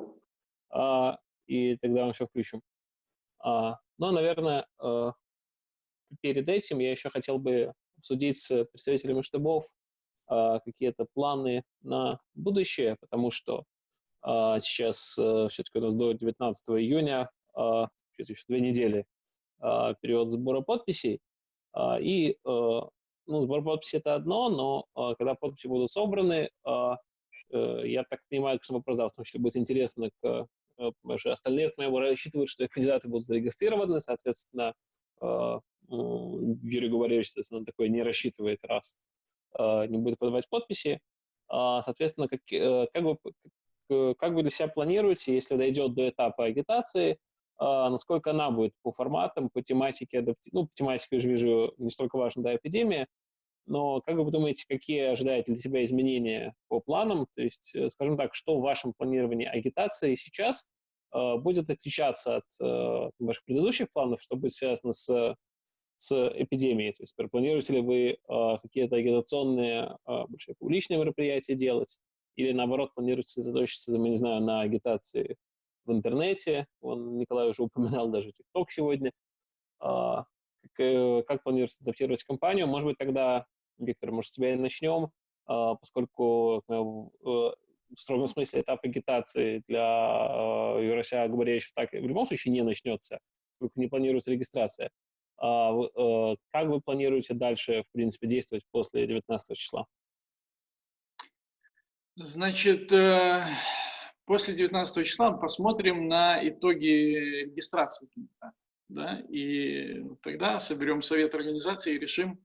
а, и тогда мы все включим. А, но, наверное, а, перед этим я еще хотел бы обсудить с представителями штабов какие-то планы на будущее, потому что а, сейчас а, все-таки у нас до 19 июня, а, еще две недели, а, период сбора подписей, а, и а, ну, сбор подписей это одно, но э, когда подписи будут собраны, э, э, я так понимаю, что вопрос, да, в том числе будет интересно, к, э, что остальные, моего рассчитывают, что кандидаты будут зарегистрированы, соответственно, э, Юрий Губаревич, соответственно, такой не рассчитывает, раз. э, не будет подавать подписи. Э, соответственно, как, э, как, вы, как вы для себя планируете, если дойдет до этапа агитации, Uh, насколько она будет по форматам, по тематике, ну, по тематике, я же вижу, не столько важна, да, эпидемия, но как вы думаете, какие ожидаете для себя изменения по планам? То есть, э, скажем так, что в вашем планировании агитации сейчас э, будет отличаться от э, ваших предыдущих планов, что будет связано с, с эпидемией? То есть, планируете ли вы э, какие-то агитационные, э, большие публичные мероприятия делать? Или, наоборот, планируете сосредоточиться, не знаю, на агитации в интернете? Он, Николай уже упоминал даже ТикТок сегодня. Э, как, э, как планируете адаптировать компанию? Может быть, тогда Виктор, может, с тебя и начнем, а, поскольку э, в строгом смысле этап агитации для э, Юрося Габаревича так в любом случае не начнется, поскольку не планируется регистрация. А, э, как вы планируете дальше, в принципе, действовать после 19 числа? Значит, после 19 числа посмотрим на итоги регистрации. Да, и тогда соберем совет организации и решим,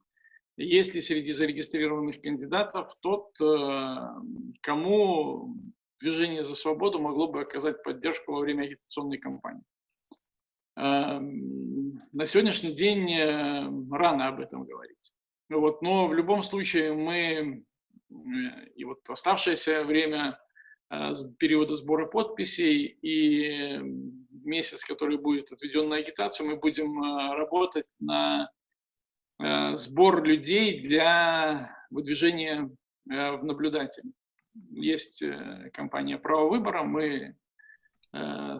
есть ли среди зарегистрированных кандидатов тот, э, кому движение за свободу могло бы оказать поддержку во время агитационной кампании. Эм, на сегодняшний день э, рано об этом говорить. Вот, но в любом случае мы э, и вот оставшееся время периода сбора подписей и месяц, который будет отведен на агитацию, мы будем работать на Э, сбор людей для выдвижения э, в наблюдатель. Есть э, компания «Право выбора», мы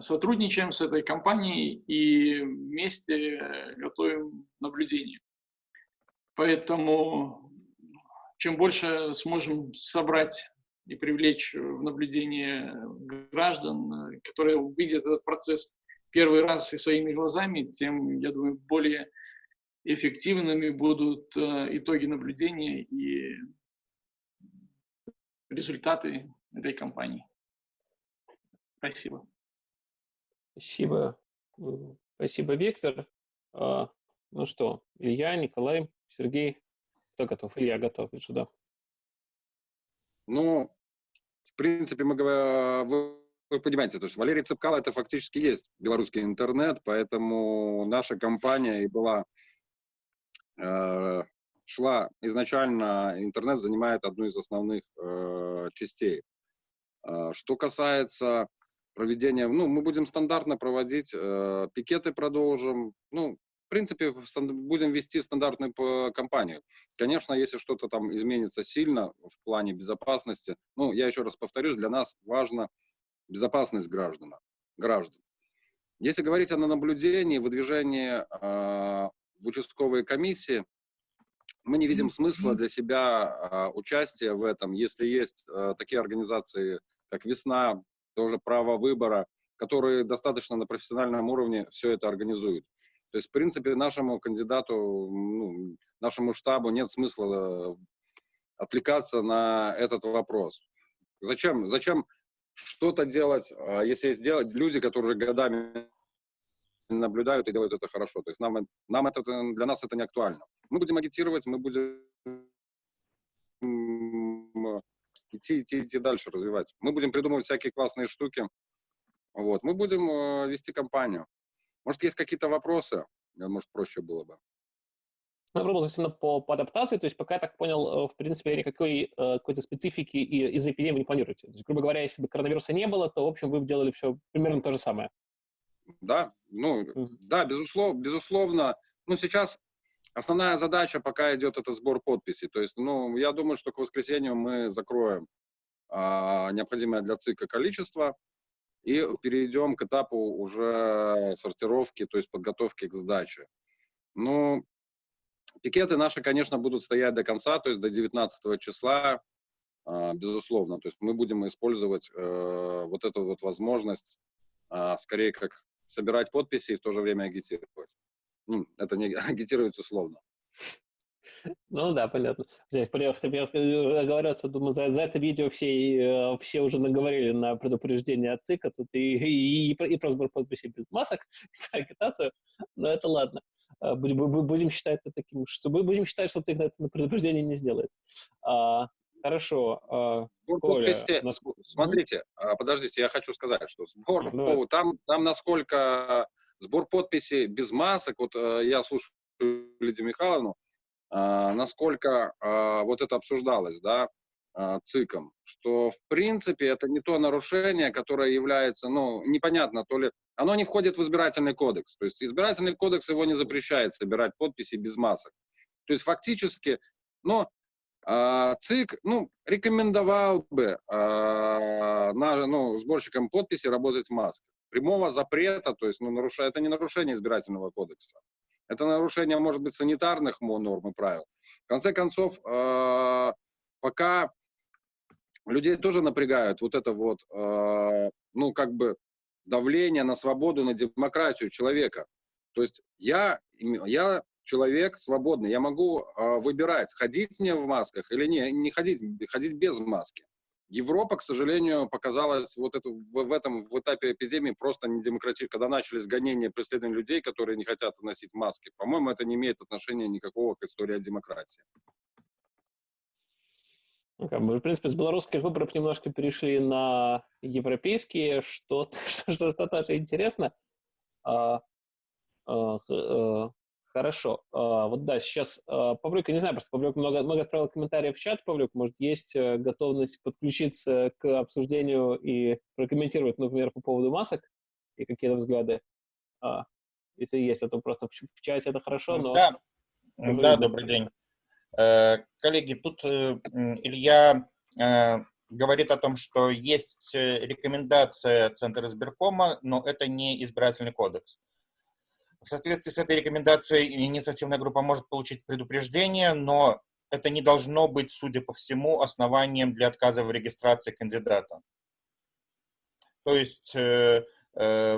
сотрудничаем с этой компанией и вместе готовим наблюдение. Поэтому чем больше сможем собрать и привлечь в наблюдение граждан, которые увидят этот процесс первый раз и своими глазами, тем, я думаю, более эффективными будут э, итоги наблюдения и результаты этой кампании. Спасибо. Спасибо. Спасибо, Виктор. А, ну что, Илья, Николай, Сергей, кто готов? Илья готов, вижу, да. Ну, в принципе, мы вы понимаете, то есть Валерий Цепкало это фактически есть белорусский интернет, поэтому наша компания и была, э, шла изначально, интернет занимает одну из основных э, частей. Э, что касается проведения, ну, мы будем стандартно проводить, э, пикеты продолжим, ну, в принципе, будем вести стандартную кампанию. Конечно, если что-то там изменится сильно в плане безопасности, ну, я еще раз повторюсь, для нас важно безопасность граждан. граждан. Если говорить о наблюдении, выдвижении э, в участковые комиссии, мы не видим смысла для себя э, участия в этом, если есть э, такие организации, как «Весна», тоже право выбора, которые достаточно на профессиональном уровне все это организуют. То есть, в принципе, нашему кандидату, ну, нашему штабу нет смысла отвлекаться на этот вопрос. Зачем, зачем что-то делать, а, если есть люди, которые годами наблюдают и делают это хорошо. То есть нам, нам это, для нас это не актуально. Мы будем агитировать, мы будем идти, идти, идти дальше, развивать. Мы будем придумывать всякие классные штуки. Вот. Мы будем э, вести кампанию. Может, есть какие-то вопросы? Может, проще было бы. Ну, я пробовал именно по, по адаптации, то есть пока я так понял, э, в принципе, никакой э, какой-то специфики из-за эпидемии не планируете. То есть, грубо говоря, если бы коронавируса не было, то, в общем, вы бы делали все примерно то же самое. Да, ну, mm-hmm. да, безусловно, безусловно. Ну, сейчас основная задача пока идет это сбор подписей. То есть, ну, я думаю, что к воскресенью мы закроем а, необходимое для ЦИКа количество и перейдем к этапу уже сортировки, то есть подготовки к сдаче. Ну, Пикеты наши, конечно, будут стоять до конца, то есть до 19 числа, а, безусловно. То есть мы будем использовать э, вот эту вот возможность, а, скорее как собирать подписи и в то же время агитировать. Ну, это не агитировать условно. Ну да, понятно. Здесь оговорятся, думаю, за, за это видео все, э, все уже наговорили на предупреждение от ЦИКа, тут и, и, и, и про сбор подписей без масок, про агитацию, но это ладно. А, будем, будем считать это таким, что будем считать, что ЦИК это на предупреждение не сделает. А, хорошо. А, Коля, подписи, насколько... Смотрите, а, подождите, я хочу сказать, что сбор, ну, там, там насколько сбор подписей без масок, вот э, я слушаю Лидию Михайловну, насколько вот это обсуждалось, да, ЦИКом, что в принципе это не то нарушение, которое является, ну, непонятно, то ли оно не входит в избирательный кодекс. То есть избирательный кодекс его не запрещает собирать подписи без масок. То есть фактически, ну, э, ЦИК, ну, рекомендовал бы э, на, ну, сборщикам подписи работать в масках. Прямого запрета, то есть, ну, нарушает, это не нарушение избирательного кодекса. Это нарушение, может быть, санитарных норм и правил. В конце концов, э, пока людей тоже напрягают вот это вот, э, ну, как бы давление на свободу, на демократию человека. То есть я, я человек свободный, я могу э, выбирать, ходить мне в масках или не, не ходить, ходить без маски. Европа, к сожалению, показалась вот эту, в, в этом в этапе эпидемии просто недемократичной, когда начались гонения преследования людей, которые не хотят носить маски. По-моему, это не имеет отношения никакого к истории о демократии. Ну, в принципе, с белорусских выборов немножко перешли на европейские, что, что, что тоже интересно. А, а, а, хорошо. А, вот да, сейчас а, Павлюк, я не знаю, просто Павлюк много, много отправил комментариев в чат, Павлюк, может, есть э, готовность подключиться к обсуждению и прокомментировать, например, по поводу масок и какие-то взгляды? А, если есть, это просто в, в чате это хорошо, но... Да, да добрый день. Э, коллеги, тут э, Илья говорит о том, что есть рекомендация Центра избиркома, но это не избирательный кодекс. В соответствии с этой рекомендацией инициативная группа может получить предупреждение, но это не должно быть, судя по всему, основанием для отказа в регистрации кандидата. То есть,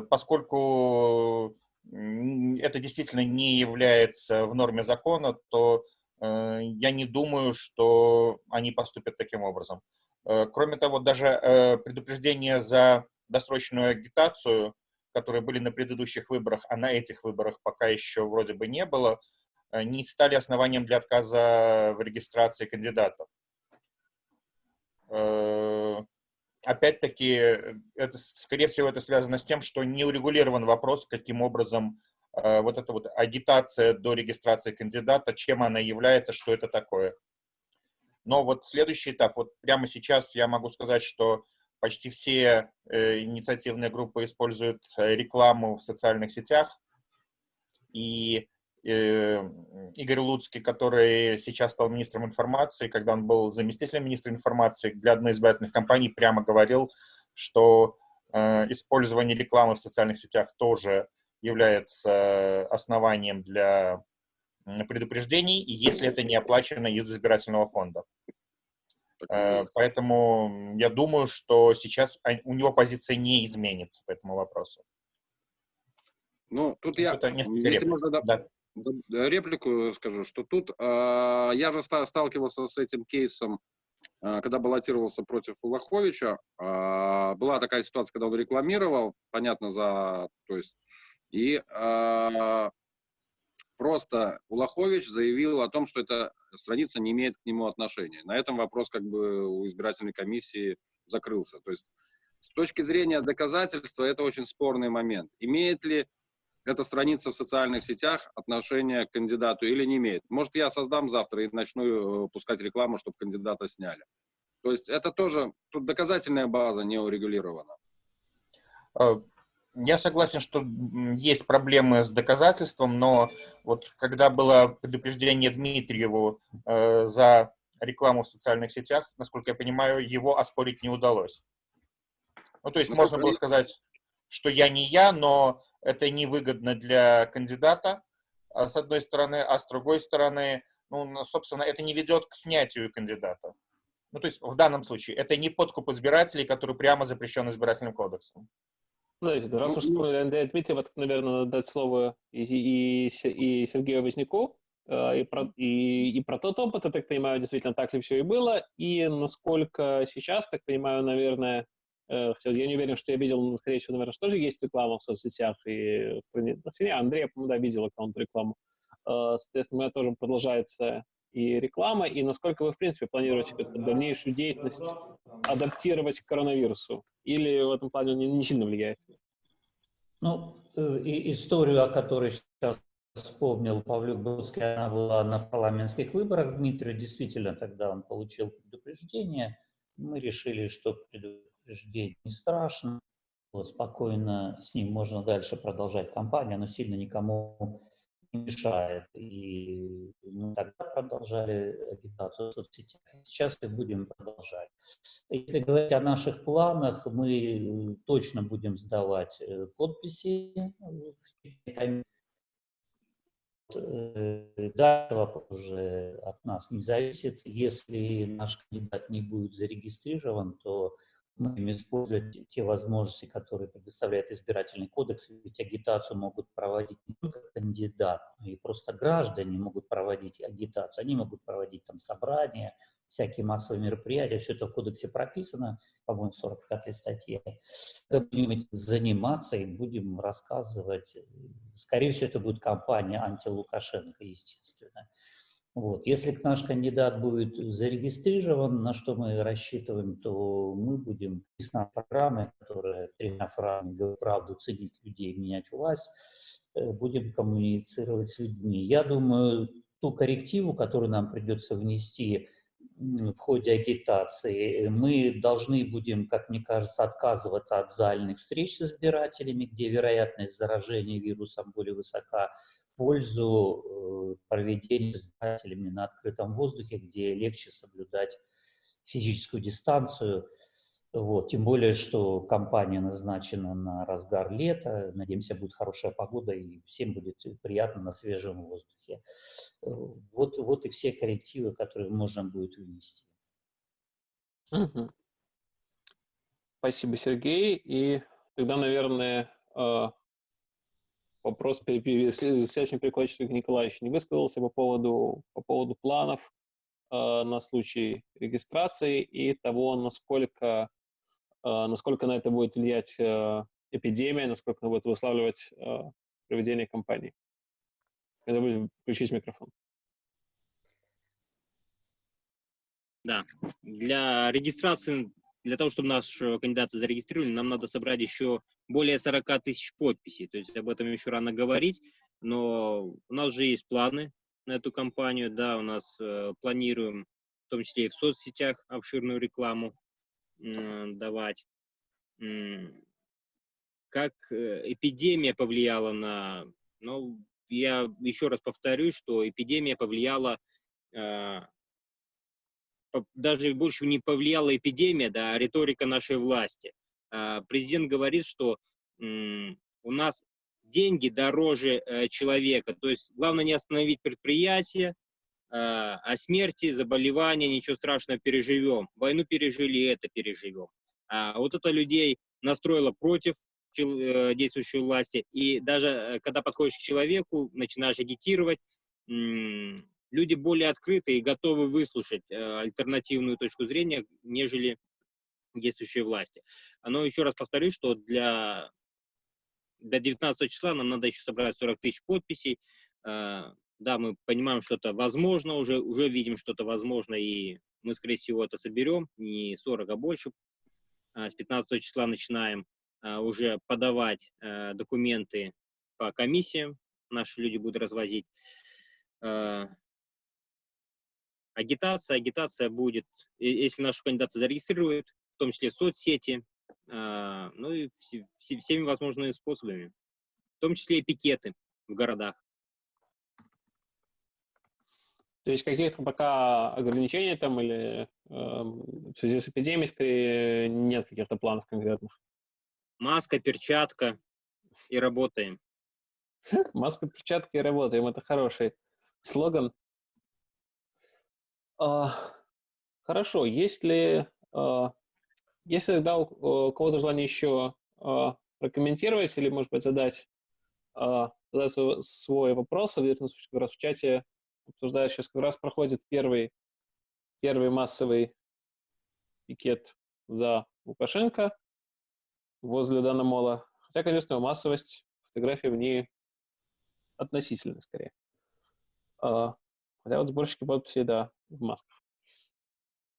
поскольку это действительно не является в норме закона, то Э, я не думаю, что они поступят таким образом. Э, кроме того, даже э, предупреждения за досрочную агитацию, которые были на предыдущих выборах, а на этих выборах пока еще вроде бы не было, не стали основанием для отказа в регистрации кандидатов. опять-таки, это, скорее всего, это связано с тем, что не урегулирован вопрос, каким образом э, вот эта вот агитация до регистрации кандидата, чем она является, что это такое. Но вот следующий этап, вот прямо сейчас я могу сказать, что почти все э, инициативные группы используют э, рекламу в социальных сетях, и э, Игорь Луцкий, который сейчас стал министром информации, когда он был заместителем министра информации для одной из избирательных компаний, прямо говорил, что использование рекламы в социальных сетях тоже является основанием для предупреждений, если это не оплачено из избирательного фонда. Э, поэтому я думаю, что сейчас у него позиция не изменится по этому вопросу. Ну, тут я, если можно, да. реплику скажу, что тут э, я же сталкивался с этим кейсом, э, когда баллотировался против Улаховича. Э, была такая ситуация, когда он рекламировал, понятно, за, то есть, и э, просто Улахович заявил о том, что эта страница не имеет к нему отношения. На этом вопрос как бы у избирательной комиссии закрылся. То есть с точки зрения доказательства это очень спорный момент. Имеет ли эта страница в социальных сетях отношение к кандидату или не имеет? Может, я создам завтра и начну э, пускать рекламу, чтобы кандидата сняли. То есть это тоже, тут доказательная база не урегулирована. Я согласен, что есть проблемы с доказательством, но вот когда было предупреждение Дмитриеву э, за рекламу в социальных сетях, насколько я понимаю, его оспорить не удалось. Ну, то есть ну, можно было сказать, что я не я, но это невыгодно для кандидата, а с одной стороны, а с другой стороны, ну, собственно, это не ведет к снятию кандидата. Ну, то есть в данном случае это не подкуп избирателей, который прямо запрещен избирательным кодексом. Ну, раз уж вспомнили Андрея Дмитриева, так, наверное, надо дать слово и, и, и Сергею Возняку, э, и про, и, и про тот опыт, я так понимаю, действительно так ли все и было, и насколько сейчас, так понимаю, наверное, э, хотя я не уверен, что я видел, но, скорее всего, наверное, что тоже есть реклама в соцсетях и в стране Андрей, по-моему, да, видел аккаунт рекламу. Э, соответственно, у меня тоже продолжается и реклама, и насколько вы, в принципе, планируете дальнейшую деятельность адаптировать к коронавирусу? Или в этом плане не, не сильно влияет? Ну, э, и историю, о которой сейчас вспомнил Павлюк Бродский, она была на парламентских выборах. Дмитрию действительно тогда он получил предупреждение. Мы решили, что предупреждение не страшно, вот, спокойно с ним можно дальше продолжать кампанию, оно сильно никому мешает. И мы тогда продолжали агитацию в соцсетях. Сейчас и будем продолжать. Если говорить о наших планах, мы точно будем сдавать э, подписи э, Дальше вопрос уже от нас не зависит. Если наш кандидат не будет зарегистрирован, то будем использовать те возможности, которые предоставляет избирательный кодекс, ведь агитацию могут проводить не только кандидат, но и просто граждане могут проводить агитацию. Они могут проводить там собрания, всякие массовые мероприятия, все это в кодексе прописано, по-моему, в 45-й статье. Будем этим заниматься и будем рассказывать. Скорее всего, это будет кампания анти-Лукашенко, естественно. Вот. Если наш кандидат будет зарегистрирован, на что мы рассчитываем, то мы будем на программы, которые тремя фразами правду, ценить людей, менять власть, э, будем коммуницировать с людьми. Я думаю, ту коррективу, которую нам придется внести в ходе агитации, мы должны будем, как мне кажется, отказываться от зальных встреч с избирателями, где вероятность заражения вирусом более высока, пользу э, проведения избирателями на открытом воздухе, где легче соблюдать физическую дистанцию. Вот. Тем более, что компания назначена на разгар лета. Надеемся, будет хорошая погода и всем будет приятно на свежем воздухе. Э, вот, вот и все коррективы, которые можно будет внести. Спасибо, Сергей. И тогда, наверное, э, вопрос следующий перекладчик Николай еще не высказался по поводу, по поводу планов э, на случай регистрации и того, насколько, э, насколько на это будет влиять э, эпидемия, насколько она будет выславливать э, проведение кампании. Это будет включить микрофон. Да, для регистрации для того, чтобы нашего кандидата зарегистрировали, нам надо собрать еще более 40 тысяч подписей. То есть об этом еще рано говорить, но у нас же есть планы на эту кампанию, да, у нас э, планируем в том числе и в соцсетях обширную рекламу э, давать. Как эпидемия повлияла на... Ну, я еще раз повторюсь, что эпидемия повлияла э, даже больше не повлияла эпидемия, да, а риторика нашей власти. А, президент говорит, что у нас деньги дороже э, человека, то есть главное не остановить предприятие, а, а смерти, заболевания, ничего страшного, переживем. Войну пережили, это переживем. А вот это людей настроило против э, действующей власти, и даже э, когда подходишь к человеку, начинаешь агитировать, люди более открыты и готовы выслушать э, альтернативную точку зрения, нежели действующие власти. Но еще раз повторю, что для до 19 числа нам надо еще собрать 40 тысяч подписей. Э, да, мы понимаем, что это возможно, уже, уже видим, что это возможно, и мы, скорее всего, это соберем, не 40, а больше. С 15 числа начинаем э, уже подавать документы по комиссиям, наши люди будут развозить. Агитация, агитация будет, если наши кандидаты зарегистрируют, в том числе соцсети, а, ну и всеми возможными способами, в том числе и пикеты в городах. То есть каких-то пока ограничений там или э, в связи с эпидемией скорее нет каких-то планов конкретных? Маска, перчатка и работаем. Маска, перчатка и работаем. Это хороший слоган. А, хорошо, если, а, если тогда у, у кого-то желание еще а, прокомментировать или, может быть, задать, задать свой, свой вопрос, в этом случае как раз в чате обсуждают, сейчас как раз проходит первый, первый массовый пикет за Лукашенко возле Данамола. Хотя, конечно, массовость фотографий в ней относительно скорее. А, хотя вот сборщики подписей, да, в масках.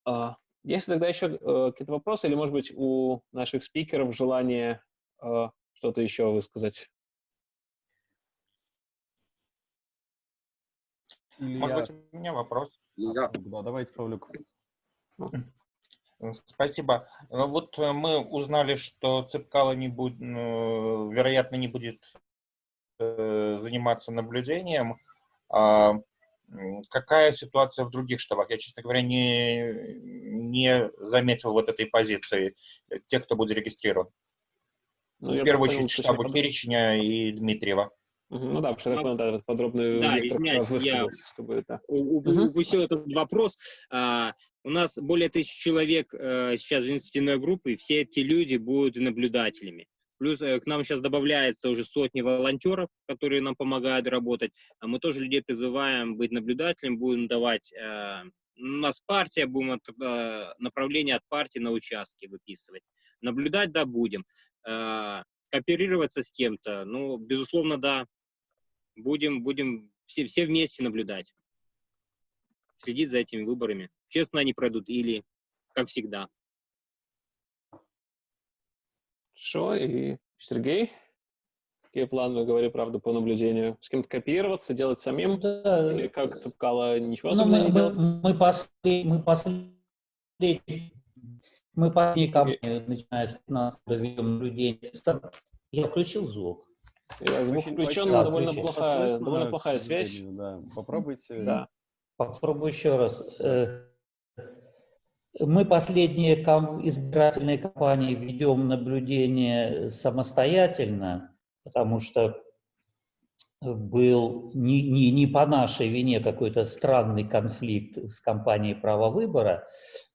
А, есть тогда еще э, какие-то вопросы или, может быть, у наших спикеров желание э, что-то еще высказать? Может быть, у меня вопрос? Да, да давайте, Павлюк. Спасибо. Ну вот э, мы узнали, что Цепкало не будет, вероятно, не будет заниматься наблюдением. Какая ситуация в других штабах? Я, честно говоря, не, не заметил вот этой позиции, э, тех, кто будет зарегистрирован. Ну, в первую очередь штабу подробно. Киричня и Дмитриева. Угу, ну да, потому что я да, подробно да, извиняюсь, я чтобы это... упустил этот вопрос. А, у нас более тысячи человек а, сейчас в инициативной группе, и все эти люди будут наблюдателями. Плюс э, к нам сейчас добавляется уже сотни волонтеров, которые нам помогают работать. А мы тоже людей призываем быть наблюдателем, будем давать... Э, у нас партия, будем от, э, направление от партии на участки выписывать. Наблюдать, да, будем. Кооперироваться с кем-то, ну, безусловно, да. Будем, будем все, все вместе наблюдать. Следить за этими выборами. Честно они пройдут или как всегда. Хорошо, и Сергей? Какие планы, говори правду, по наблюдению? С кем-то копироваться, делать самим? Да. Или как Цепкало ничего ну, мы, не делать? Мы, послед, мы последние мы последние компании, начиная с 15 ведем наблюдение. Я включил звук. Я звук очень, включен, но довольно плохая, довольно плохая связь. Да. Попробуйте. Да. Попробую еще раз. Э, мы последние избирательные кампании ведем наблюдение самостоятельно, потому что был не, не, не по нашей вине какой-то странный конфликт с компанией права выбора.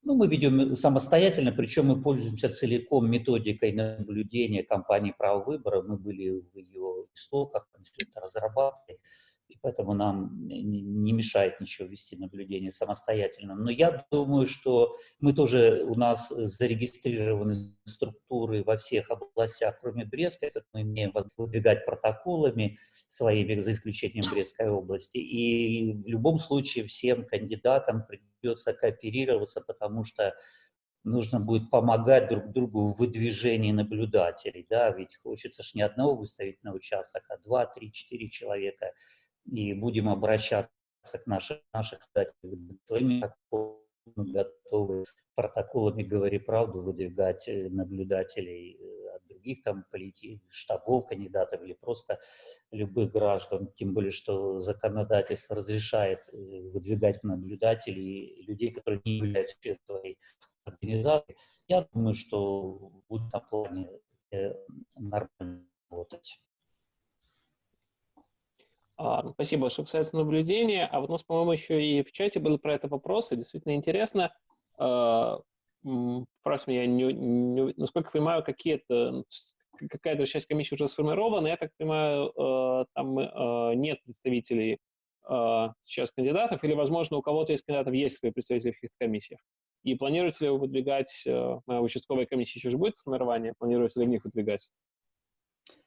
Ну, мы ведем самостоятельно, причем мы пользуемся целиком методикой наблюдения компании права выбора. Мы были в ее истоках, разрабатывали и поэтому нам не мешает ничего вести наблюдение самостоятельно. Но я думаю, что мы тоже, у нас зарегистрированы структуры во всех областях, кроме Брестской, мы имеем выдвигать протоколами своими, за исключением Брестской области. И в любом случае всем кандидатам придется кооперироваться, потому что нужно будет помогать друг другу в выдвижении наблюдателей, да, ведь хочется ж не одного выставить на участок, а два, три, четыре человека, и будем обращаться к нашим, наших своими готовы протоколами «Говори правду» выдвигать э, наблюдателей э, от других там полити... штабов кандидатов или просто любых граждан, тем более, что законодательство разрешает э, выдвигать наблюдателей людей, которые не являются членами организации. Я думаю, что будет на плане нормально работать. А, спасибо большое, касается наблюдения. А вот у нас, по-моему, еще и в чате были про это вопросы. Действительно интересно. А, Правда, я не, не, насколько понимаю, какие-то какая-то часть комиссии уже сформирована. Я так понимаю, э, там нет представителей сейчас кандидатов, или, возможно, у кого-то из кандидатов есть свои представители в каких-то комиссиях. И планируете ли вы выдвигать, э, участковая комиссия еще же будет формирование, планируете ли в них выдвигать?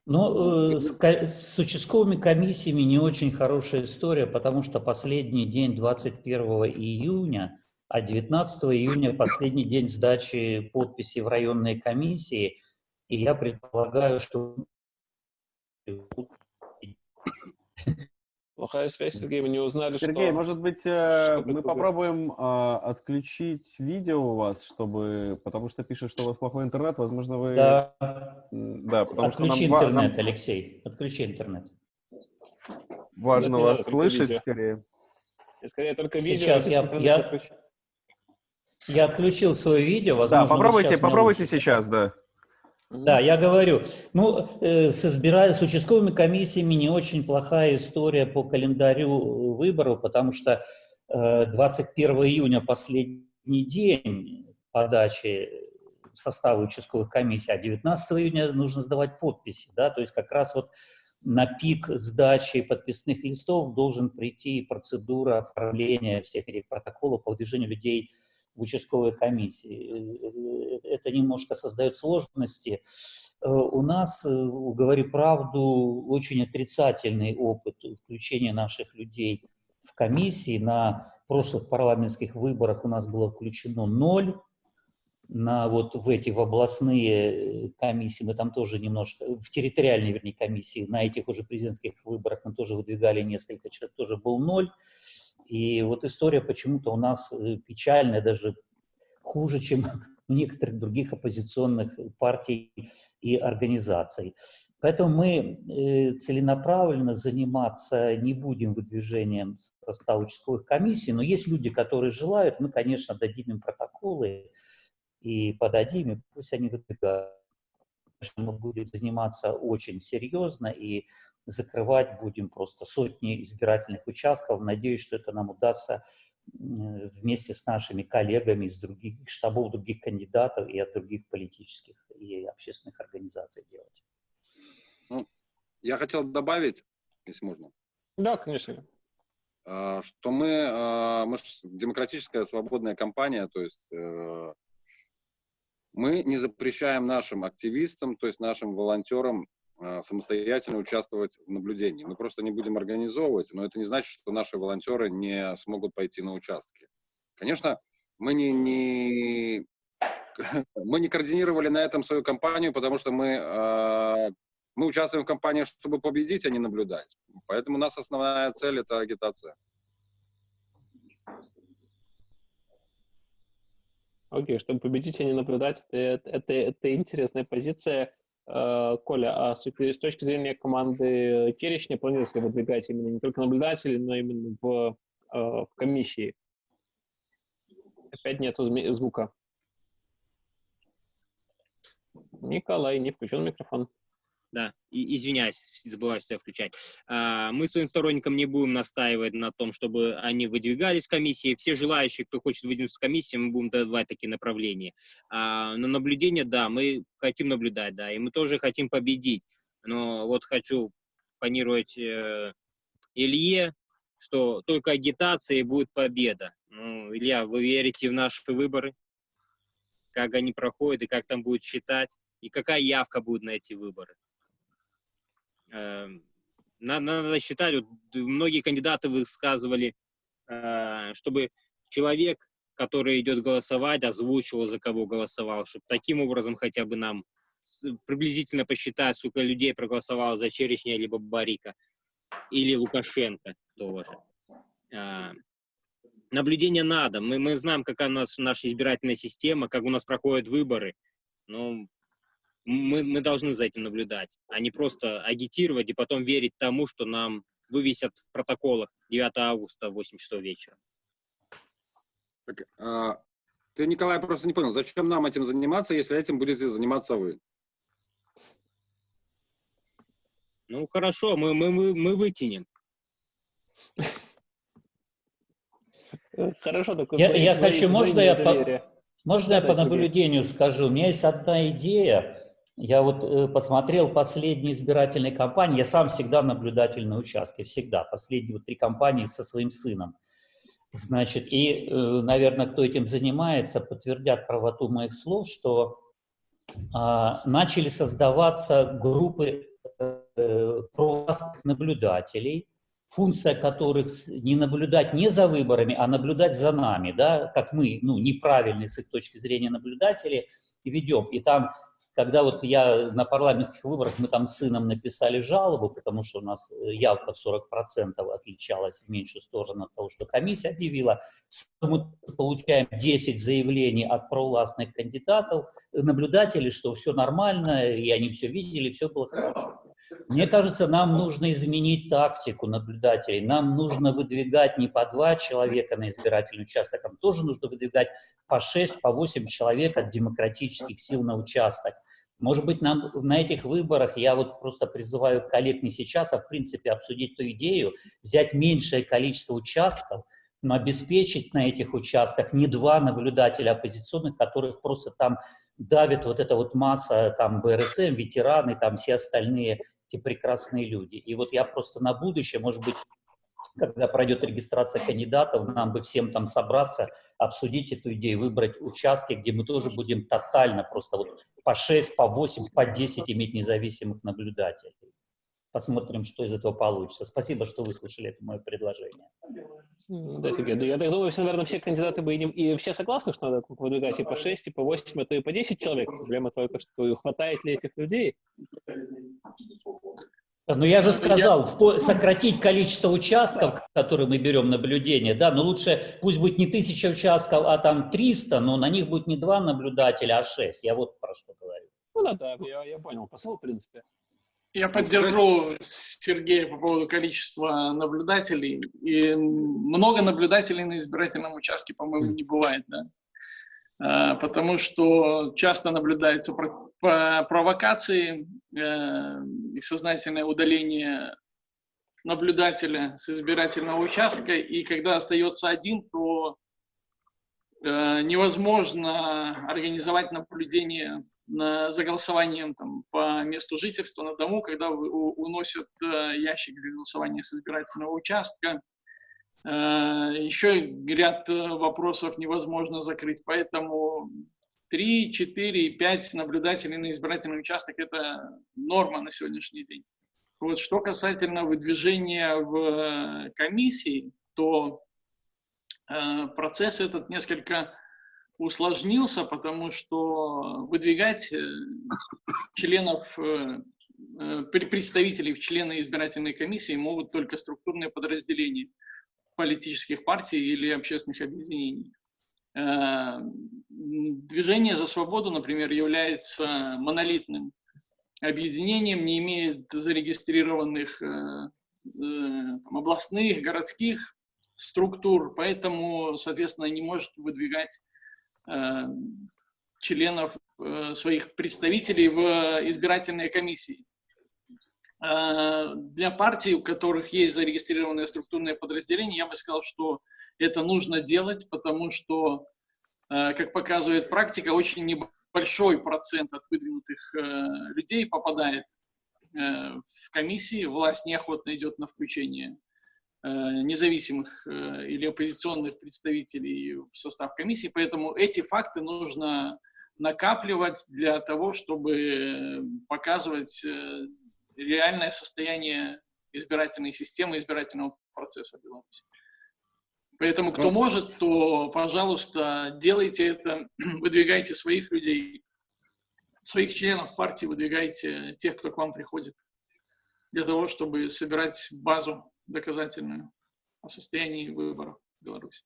Ну, э, с, с участковыми комиссиями не очень хорошая история, потому что последний день 21 июня, а 19 июня последний день сдачи подписи в районной комиссии, и я предполагаю, что Плохая связь, Сергей, мы не узнали, Сергей, что... Сергей, может быть, э, мы попробуем э, отключить видео у вас, чтобы... Потому что пишет, что у вас плохой интернет, возможно, вы... Да, да потому Отключи что нам, интернет, нам... Алексей, отключи интернет. Важно вас слышать, видео. скорее. И скорее только видео. Сейчас я, я, я отключил свое видео, возможно, Да, попробуйте, попробуйте сейчас, да. Да, я говорю, ну, э, с, избира... с участковыми комиссиями не очень плохая история по календарю выборов, потому что э, 21 июня последний день подачи состава участковых комиссий, а 19 июня нужно сдавать подписи, да, то есть как раз вот на пик сдачи подписных листов должен прийти процедура оформления всех этих протоколов по выдвижению людей в участковой комиссии. Э, э, это немножко создает сложности. Э, у нас, говорю правду, очень отрицательный опыт включения наших людей в комиссии. На прошлых парламентских выборах у нас было включено ноль. На вот в эти в областные комиссии мы там тоже немножко, в территориальные, вернее, комиссии, на этих уже президентских выборах мы тоже выдвигали несколько человек, тоже был ноль. И вот история почему-то у нас э, печальная, даже хуже, чем у некоторых других оппозиционных партий и организаций. Поэтому мы э, целенаправленно заниматься не будем выдвижением состава участковых комиссий, но есть люди, которые желают, мы, конечно, дадим им протоколы и подадим, и пусть они выдвигают. Мы будем заниматься очень серьезно, и закрывать будем просто сотни избирательных участков. Надеюсь, что это нам удастся вместе с нашими коллегами из других штабов, других кандидатов и от других политических и общественных организаций делать. Ну, я хотел добавить, если можно. Да, конечно. А, что мы, а, мы демократическая свободная компания, то есть э, мы не запрещаем нашим активистам, то есть нашим волонтерам самостоятельно участвовать в наблюдении. Мы просто не будем организовывать, но это не значит, что наши волонтеры не смогут пойти на участки. Конечно, мы не, не, мы не координировали на этом свою кампанию, потому что мы, э, мы участвуем в кампании, чтобы победить, а не наблюдать. Поэтому у нас основная цель – это агитация. Окей, okay, чтобы победить, а не наблюдать, это, это, это интересная позиция. Э, Коля, а с точки зрения команды Черечня планируется выдвигать именно не только наблюдателей, но именно в, э, в комиссии? Опять нету звука. Николай, не включен микрофон да, и, извиняюсь, забываю себя включать. А, мы своим сторонникам не будем настаивать на том, чтобы они выдвигались в комиссии. Все желающие, кто хочет выдвинуться в комиссии, мы будем давать такие направления. А, но наблюдение, да, мы хотим наблюдать, да, и мы тоже хотим победить. Но вот хочу планировать э, Илье, что только агитация и будет победа. Ну, Илья, вы верите в наши выборы? Как они проходят и как там будет считать? И какая явка будет на эти выборы? Эм, надо, надо считать, вот многие кандидаты высказывали, э, чтобы человек который идет голосовать, озвучивал, за кого голосовал, чтобы таким образом хотя бы нам приблизительно посчитать, сколько людей проголосовало за Черешня либо Барика или Лукашенко тоже. А, наблюдение надо. Мы, мы знаем, какая у нас наша избирательная система, как у нас проходят выборы. Но мы, мы должны за этим наблюдать, а не просто агитировать и потом верить тому, что нам вывесят в протоколах 9 августа в 8 часов вечера. Так, а, ты, Николай, просто не понял, зачем нам этим заниматься, если этим будете заниматься вы? Ну, хорошо, мы, мы, мы, мы вытянем. Хорошо, только я, я хочу, можно я, по, можно я по наблюдению скажу? У меня есть одна идея. Я вот э, посмотрел последние избирательные кампании. Я сам всегда наблюдатель на участке, всегда. Последние вот три кампании со своим сыном. Значит, и, э, наверное, кто этим занимается, подтвердят правоту моих слов, что а, начали создаваться группы э, провластных наблюдателей, функция которых не наблюдать не за выборами, а наблюдать за нами, да, как мы, ну, неправильные с их точки зрения наблюдатели, ведем. И там когда вот я на парламентских выборах, мы там с сыном написали жалобу, потому что у нас э, явка в 40% отличалась в меньшую сторону от того, что комиссия объявила, мы получаем 10 заявлений от провластных кандидатов, наблюдателей, что все нормально, и они все видели, все было хорошо. Мне кажется, нам нужно изменить тактику наблюдателей. Нам нужно выдвигать не по два человека на избирательный участок, а тоже нужно выдвигать по шесть, по восемь человек от демократических сил на участок. Может быть, нам на этих выборах, я вот просто призываю коллег не сейчас, а в принципе обсудить ту идею, взять меньшее количество участков, но обеспечить на этих участках не два наблюдателя оппозиционных, которых просто там давит вот эта вот масса, там БРСМ, ветераны, там все остальные эти прекрасные люди. И вот я просто на будущее, может быть, когда пройдет регистрация кандидатов, нам бы всем там собраться, обсудить эту идею, выбрать участки, где мы тоже будем тотально просто вот по 6, по 8, по 10 иметь независимых наблюдателей. Посмотрим, что из этого получится. Спасибо, что выслушали это мое предложение. Да, тебе. Я так думаю, что, наверное, все кандидаты бы и, не, и все согласны, что надо выдвигать и по 6, и по 8, а то и по 10 человек. Проблема только, что хватает ли этих людей. Ну, я же сказал, я... сократить количество участков, которые мы берем наблюдение, да, но лучше пусть будет не тысяча участков, а там 300, но на них будет не два наблюдателя, а шесть. Я вот про что говорю. Ну да, да, я, я понял посыл, в принципе. Я поддержу Сергея по поводу количества наблюдателей. И много наблюдателей на избирательном участке, по-моему, не бывает, да? А, потому что часто наблюдаются провокации э, и сознательное удаление наблюдателя с избирательного участка, и когда остается один, то э, невозможно организовать наблюдение за голосованием там, по месту жительства на дому, когда уносят э, ящик для голосования с избирательного участка. Еще ряд вопросов невозможно закрыть, поэтому 3, 4, 5 наблюдателей на избирательный участок – это норма на сегодняшний день. Вот что касательно выдвижения в комиссии, то процесс этот несколько усложнился, потому что выдвигать э, членов, э, э, представителей в члены избирательной комиссии могут только структурные подразделения политических партий или общественных объединений. Движение за свободу, например, является монолитным объединением, не имеет зарегистрированных там, областных, городских структур, поэтому, соответственно, не может выдвигать Э, членов э, своих представителей в избирательные комиссии. Э, для партий, у которых есть зарегистрированные структурные подразделения, я бы сказал, что это нужно делать, потому что, как показывает практика, очень небольшой процент от выдвинутых людей попадает в комиссии, власть неохотно идет на включение Э, независимых э, или оппозиционных представителей в состав комиссии, поэтому эти факты нужно накапливать для того, чтобы показывать э, реальное состояние избирательной системы, избирательного процесса в Беларуси. Поэтому кто Ну. может, то, пожалуйста, делайте это, выдвигайте своих людей, своих членов партии, выдвигайте тех, кто к вам приходит, для того, чтобы собирать базу доказательную о состоянии выборов в Беларуси.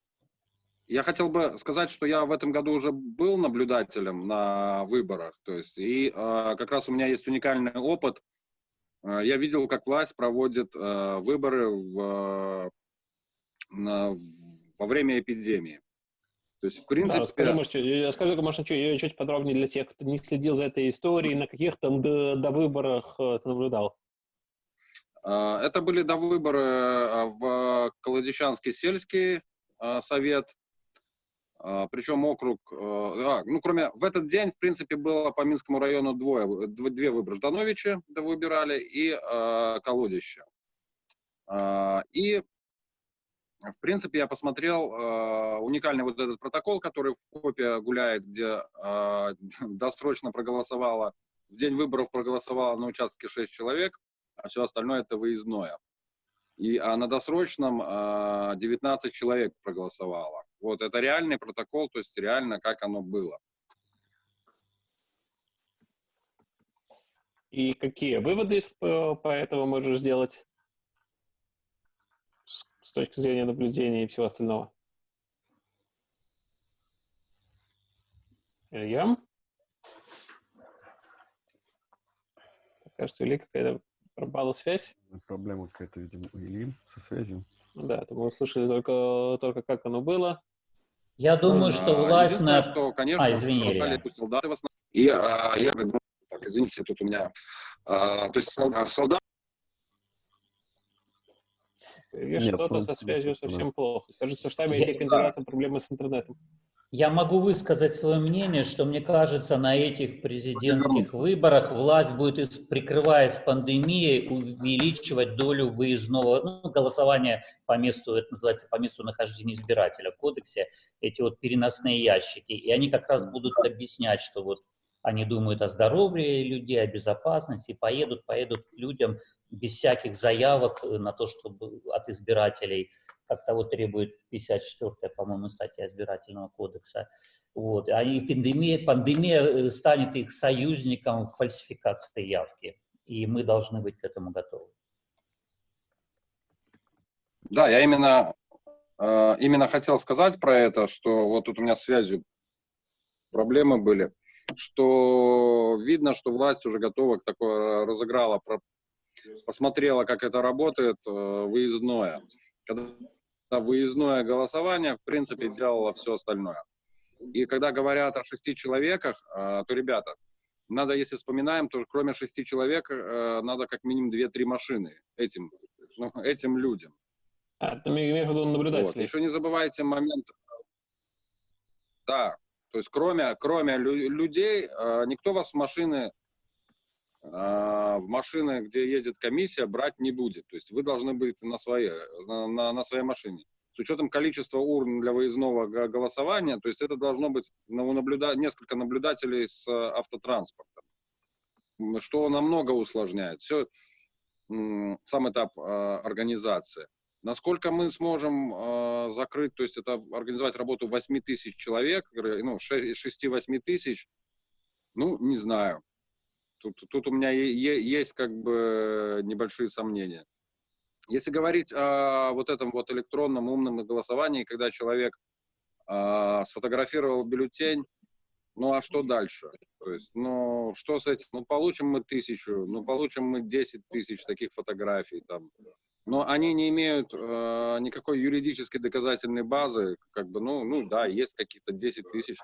Я хотел бы сказать, что я в этом году уже был наблюдателем на выборах, то есть и э, как раз у меня есть уникальный опыт. Э, я видел, как власть проводит э, выборы в, э, на- во время эпидемии. То есть, в Да, принципе, расскажи, может, чуть- э, расскажи, может, чуть, подробнее для тех, кто не следил за этой историей, на каких там до, до выборах ты наблюдал. это были до выборы в Колодичанский сельский совет, причем округ, э, а, ну, кроме, в этот день, в принципе, было по Минскому району двое, дв- две выборы. Ждановичи да, выбирали и э, Колодище. Э, и, в принципе, я посмотрел э, уникальный вот этот протокол, который в копе гуляет, где э, досрочно проголосовало, в день выборов проголосовало на участке 6 человек, а все остальное это выездное. И, а на досрочном а, 19 человек проголосовало. Вот это реальный протокол, то есть реально как оно было. И какие выводы из- по, этому можешь сделать с, точки зрения наблюдения и всего остального? Илья? Кажется, у Ильи какая-то пропала связь. Проблема какая-то, видимо, у Ильи со связью. Да, это мы услышали только, только как оно было. Я думаю, что А, власть на... что, конечно, А, извини, Илья. пустил даты в основном. И а, я, так, извините, тут у меня, а, то есть сол- солдат, Нет, что-то со связью совсем плохо. Кажется, в штабе Я- этих кандидатов проблемы с интернетом. Я могу высказать свое мнение, что мне кажется, на этих президентских выборах власть будет, прикрываясь пандемией, увеличивать долю выездного ну, голосования по месту, это называется по месту нахождения избирателя в кодексе, эти вот переносные ящики. И они как раз будут объяснять, что вот они думают о здоровье людей, о безопасности, поедут, поедут к людям без всяких заявок э, на то, чтобы от избирателей как того требует 54-я, по-моему, статья избирательного кодекса. Вот. А и пандемия, пандемия э, станет их союзником в фальсификации явки. И мы должны быть к этому готовы. да, я именно, э, именно хотел сказать про это, что вот тут у меня связью проблемы были, что видно, что власть уже готова к такой, разыграла, про- посмотрела, как это работает, э, выездное. Когда выездное голосование, в принципе, делало все остальное. И когда говорят о шести человеках, э, то, ребята, надо, если вспоминаем, то кроме шести человек э, надо как минимум две-три машины этим, ну, этим людям. А, ты имеешь в виду Вот. наблюдателей? Еще не забывайте момент, да, то есть кроме, кроме лю- людей, э, никто вас в машины, в машины, где едет комиссия, брать не будет. То есть вы должны быть на своей, на, на- на своей машине. С учетом количества урн для выездного го- голосования, то есть это должно быть ну, наблюда- несколько наблюдателей с э, автотранспортом, что намного усложняет. Все, сам этап э, организации. Насколько мы сможем э, закрыть, то есть это организовать работу 8 тысяч человек, э, ну, 6-8 тысяч, ну, не знаю. Тут, тут у меня есть как бы небольшие сомнения. Если говорить о вот этом вот электронном умном голосовании, когда человек э, сфотографировал бюллетень, ну а что дальше? То есть, ну что с этим? Ну получим мы тысячу, ну получим мы 10 тысяч таких фотографий там. Но они не имеют э, никакой юридической доказательной базы, как бы, ну, ну да, есть какие-то 10 тысяч,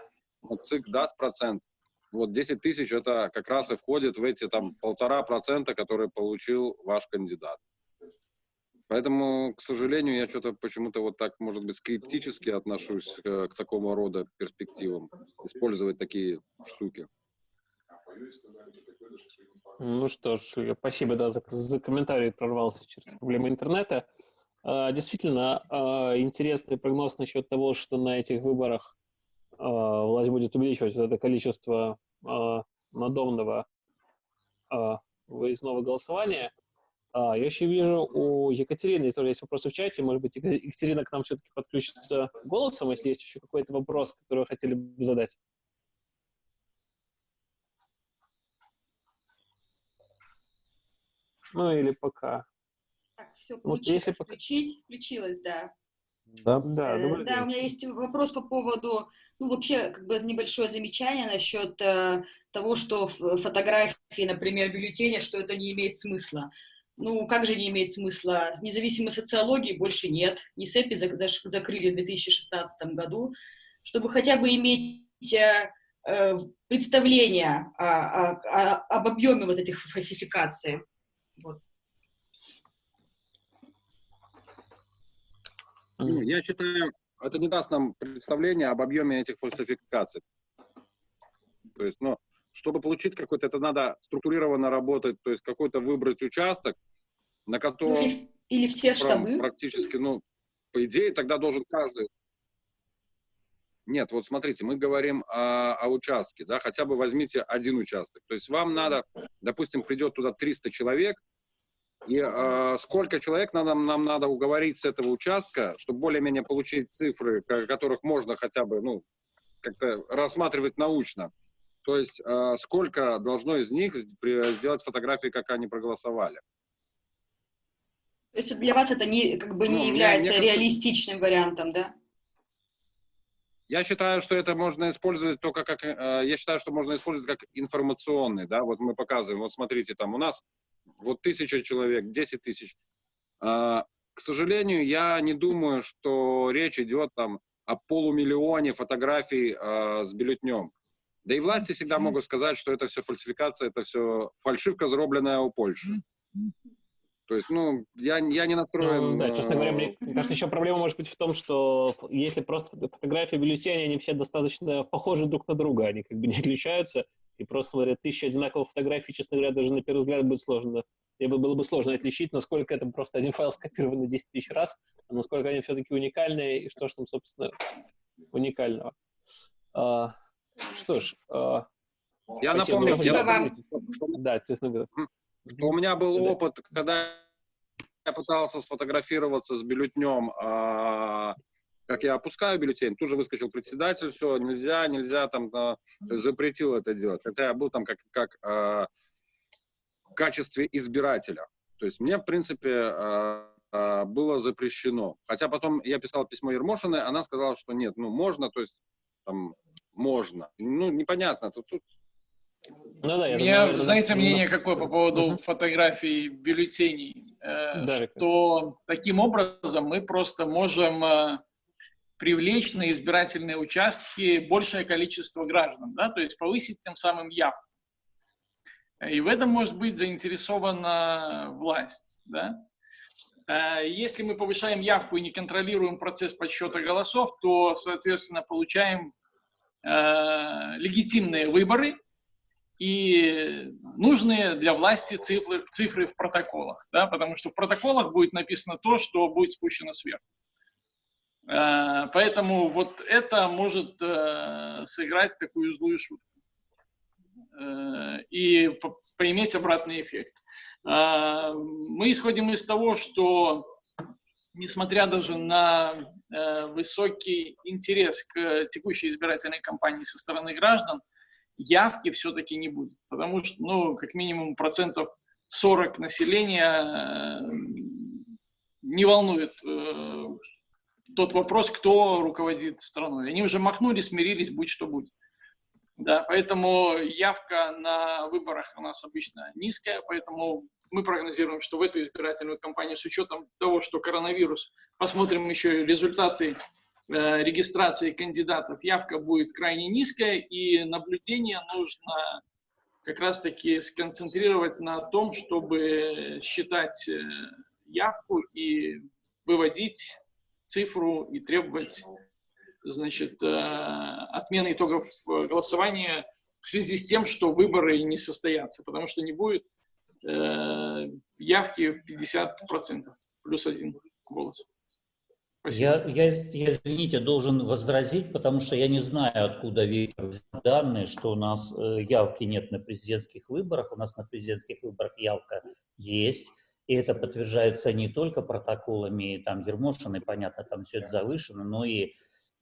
но ЦИК даст процент. Вот 10 тысяч это как раз и входит в эти там полтора процента, которые получил ваш кандидат. Поэтому, к сожалению, я что-то почему-то вот так, может быть, скептически отношусь э, к такому рода перспективам, использовать такие штуки. Ну что ж, спасибо да, за, за комментарий, прорвался через проблемы интернета. А, действительно, а, интересный прогноз насчет того, что на этих выборах власть будет увеличивать вот это количество а, надомного а, выездного голосования. А, я еще вижу у Екатерины тоже есть вопросы в чате. Может быть, Ека- Екатерина к нам все-таки подключится голосом, если есть еще какой-то вопрос, который вы хотели бы задать. Ну или пока. Так, все Вот получилось если пока- включить. Включилось, да. Да. Да, Э, добрый да, у меня есть вопрос по поводу, ну, вообще, как бы небольшое замечание насчет э, того, что фотографии, например, бюллетеня, что это не имеет смысла. Ну, как же не имеет смысла? Независимой социологии больше нет. НИСЭПИ закрыли в 2016 году, чтобы хотя бы иметь э, э, представление о- о- о- об объеме вот этих фальсификаций. Вот. Ну, я считаю, это не даст нам представление об объеме этих фальсификаций. То есть, ну, чтобы получить какой-то, это надо структурированно работать, то есть какой-то выбрать участок, на котором или, или все штабы. практически, ну, по идее, тогда должен каждый... Нет, вот смотрите, мы говорим о, о участке, да, хотя бы возьмите один участок. То есть вам надо, допустим, придет туда 300 человек, и э, сколько человек надо, нам надо уговорить с этого участка, чтобы более-менее получить цифры, ко- которых можно хотя бы, ну, как-то рассматривать научно. То есть э, сколько должно из них сделать фотографии, как они проголосовали. То есть для вас это не, как бы Ну, не мне- является кажется- реалистичным вариантом, да? Я считаю, что это можно использовать только как, э, я считаю, что можно использовать как информационный, да, вот мы показываем, вот смотрите, там у нас вот тысяча человек, 10 тысяч. А, К сожалению, я не думаю, что речь идет там о полумиллионе фотографий э, с бюллетнем. Да и власти всегда могут сказать, что это все фальсификация, это все фальшивка, заробленная у Польши. То есть, ну, я, я не настроен... Ну, да, честно говоря, мне Мгм. кажется, еще проблема может быть в том, что если просто фото- фотографии бюллетеней, они все достаточно похожи друг на друга, они как бы не отличаются, и просто смотря тысячи одинаковых фотографий, честно говоря, даже на первый взгляд будет сложно, либо было бы сложно отличить, насколько это просто один файл скопирован 10 тысяч раз, а насколько они все-таки уникальные, и что же там, собственно, уникального. А, что ж, а, Я напомню, я вам. Да, честно говоря. что у меня был Да. опыт, когда я пытался сфотографироваться с бюллетнем, а, как я опускаю бюллетень, тут же выскочил председатель, все, нельзя, нельзя, там, а, запретил это делать. Хотя я был там как, как а, в качестве избирателя. То есть мне, в принципе, а, а, было запрещено. Хотя потом я писал письмо Ермошиной, она сказала, что нет, ну, можно, то есть, там, можно. Ну, непонятно. Тут, тут Ну да, я меня, думаю, знаете, ну, мнение какое по поводу Мгм. фотографий бюллетеней? Э, Да, что таким образом мы просто можем э, привлечь на избирательные участки большее количество граждан, да, то есть повысить тем самым явку. И в этом может быть заинтересована власть, да. Э, Если мы повышаем явку и не контролируем процесс подсчета голосов, то, соответственно, получаем э, легитимные выборы, и нужные для власти цифры, цифры в протоколах, да, потому что в протоколах будет написано то, что будет спущено сверху. Э, Поэтому вот это может э, сыграть такую злую шутку э, и по- поиметь обратный эффект. Мы исходим из того, что несмотря даже на высокий интерес к текущей избирательной кампании со стороны граждан, явки все-таки не будет. Потому что, ну, как минимум процентов 40 населения не волнует тот вопрос, кто руководит страной. Они уже махнули, смирились, будь что будет. Да, поэтому явка на выборах у нас обычно низкая, поэтому мы прогнозируем, что в эту избирательную кампанию с учетом того, что коронавирус, посмотрим еще результаты э, регистрации кандидатов, явка будет крайне низкая, и наблюдение нужно как раз-таки сконцентрировать на том, чтобы считать э, явку и выводить цифру и требовать значит, э, отмены итогов э, голосования в связи с тем, что выборы не состоятся, потому что не будет э, явки в 50%, плюс один голос. Я, я, я, извините, должен возразить, потому что я не знаю, откуда Виктор взял данные, что у нас явки нет на президентских выборах. У нас на президентских выборах явка есть. И это подтверждается не только протоколами там Ермошина, понятно, там все это завышено, но и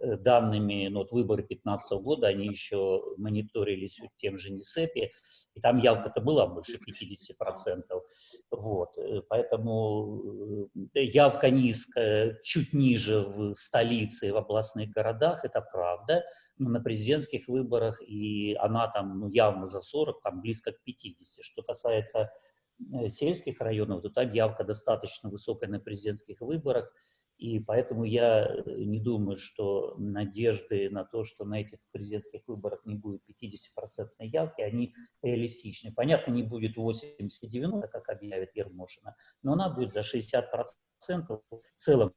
Э, данными, ну, вот выборы 2015 года, они еще мониторились тем же НИСЭПе, и там явка-то была больше 50%. Вот, э, поэтому э, явка низкая, чуть ниже в столице и в областных городах, это правда, но на президентских выборах и она там ну, явно за 40, там близко к 50. Что касается сельских районов, то там явка достаточно высокая на президентских выборах, и поэтому я э, не думаю, что надежды на то, что на этих президентских выборах не будет 50% явки, они реалистичны. Понятно, не будет 80-90, как объявит Ермошина, но она будет за 60%. В целом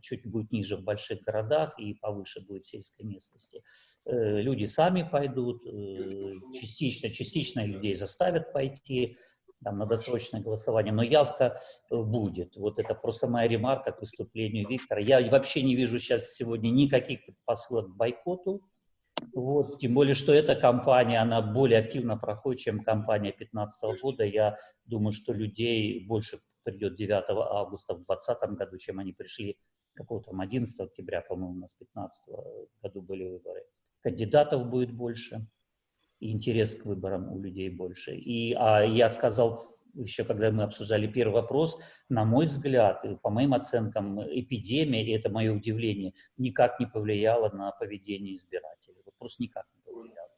чуть будет ниже в больших городах и повыше будет в сельской местности. Э, люди сами пойдут, э, частично, частично людей заставят пойти, там, на досрочное голосование, но явка э, будет. Вот это просто моя ремарка к выступлению Виктора. Я вообще не вижу сейчас сегодня никаких предпосылок к бойкоту. Вот, тем более, что эта кампания, она более активно проходит, чем кампания 2015 года. Я думаю, что людей больше придет 9 августа в 2020 году, чем они пришли какого-то там 11 октября, по-моему, у нас в 2015 году были выборы. Кандидатов будет больше интерес к выборам у людей больше. И а я сказал еще, когда мы обсуждали первый вопрос, на мой взгляд, и по моим оценкам, эпидемия, и это мое удивление, никак не повлияла на поведение избирателей. Вот просто никак не повлияла.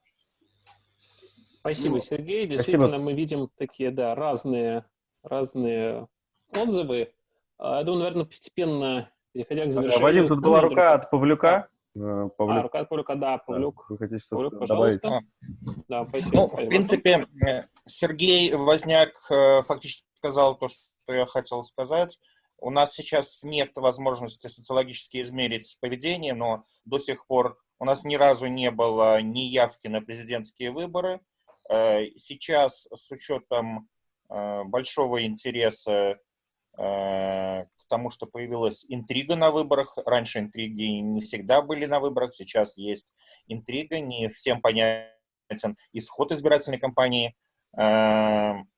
Спасибо, Сергей. Действительно, Спасибо. мы видим такие, да, разные, разные отзывы. А, я думаю, наверное, постепенно, переходя к завершению... Вадим, тут была рука от Павлюка. Э, Павлюк. А, рука Павлюка, да, Павлюк. Вы хотите что Павлюк, пожалуйста. Добавить? Да, спасибо. Ну, в принципе, э, Сергей Возняк э, фактически сказал то, что я хотел сказать. У нас сейчас нет возможности социологически измерить поведение, но до сих пор у нас ни разу не было ни явки на президентские выборы. Сейчас с учетом большого интереса тому, что появилась интрига на выборах. Раньше интриги не всегда были на выборах, сейчас есть интрига, не всем понятен исход избирательной кампании. Эм,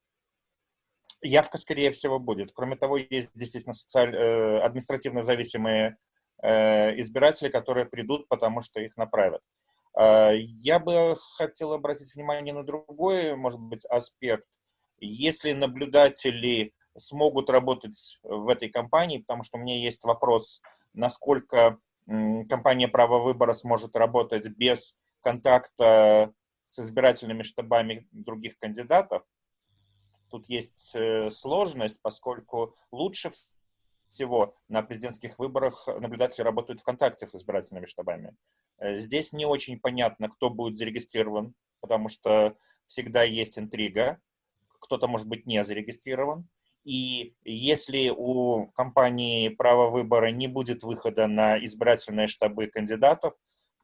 явка, скорее всего, будет. Кроме того, есть действительно социаль... Э, административно зависимые э, избиратели, которые придут, потому что их направят. Э, я бы хотел обратить внимание на другой, может быть, аспект. Если наблюдатели смогут работать в этой компании, потому что у меня есть вопрос, насколько компания «Право выбора» сможет работать без контакта с избирательными штабами других кандидатов. Тут есть э, сложность, поскольку лучше всего на президентских выборах наблюдатели работают в контакте с избирательными штабами. Э, здесь не очень понятно, кто будет зарегистрирован, потому что всегда есть интрига. Кто-то может быть не зарегистрирован. И если у компании право выбора не будет выхода на избирательные штабы кандидатов,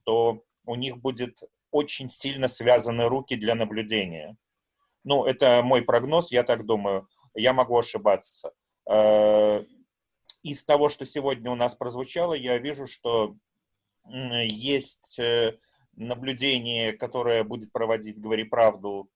то у них будет очень сильно связаны руки для наблюдения. Ну, это мой прогноз, я так думаю. Я могу ошибаться. Э, из того, что сегодня у нас прозвучало, я вижу, что есть э, наблюдение, которое будет проводить «Говори правду»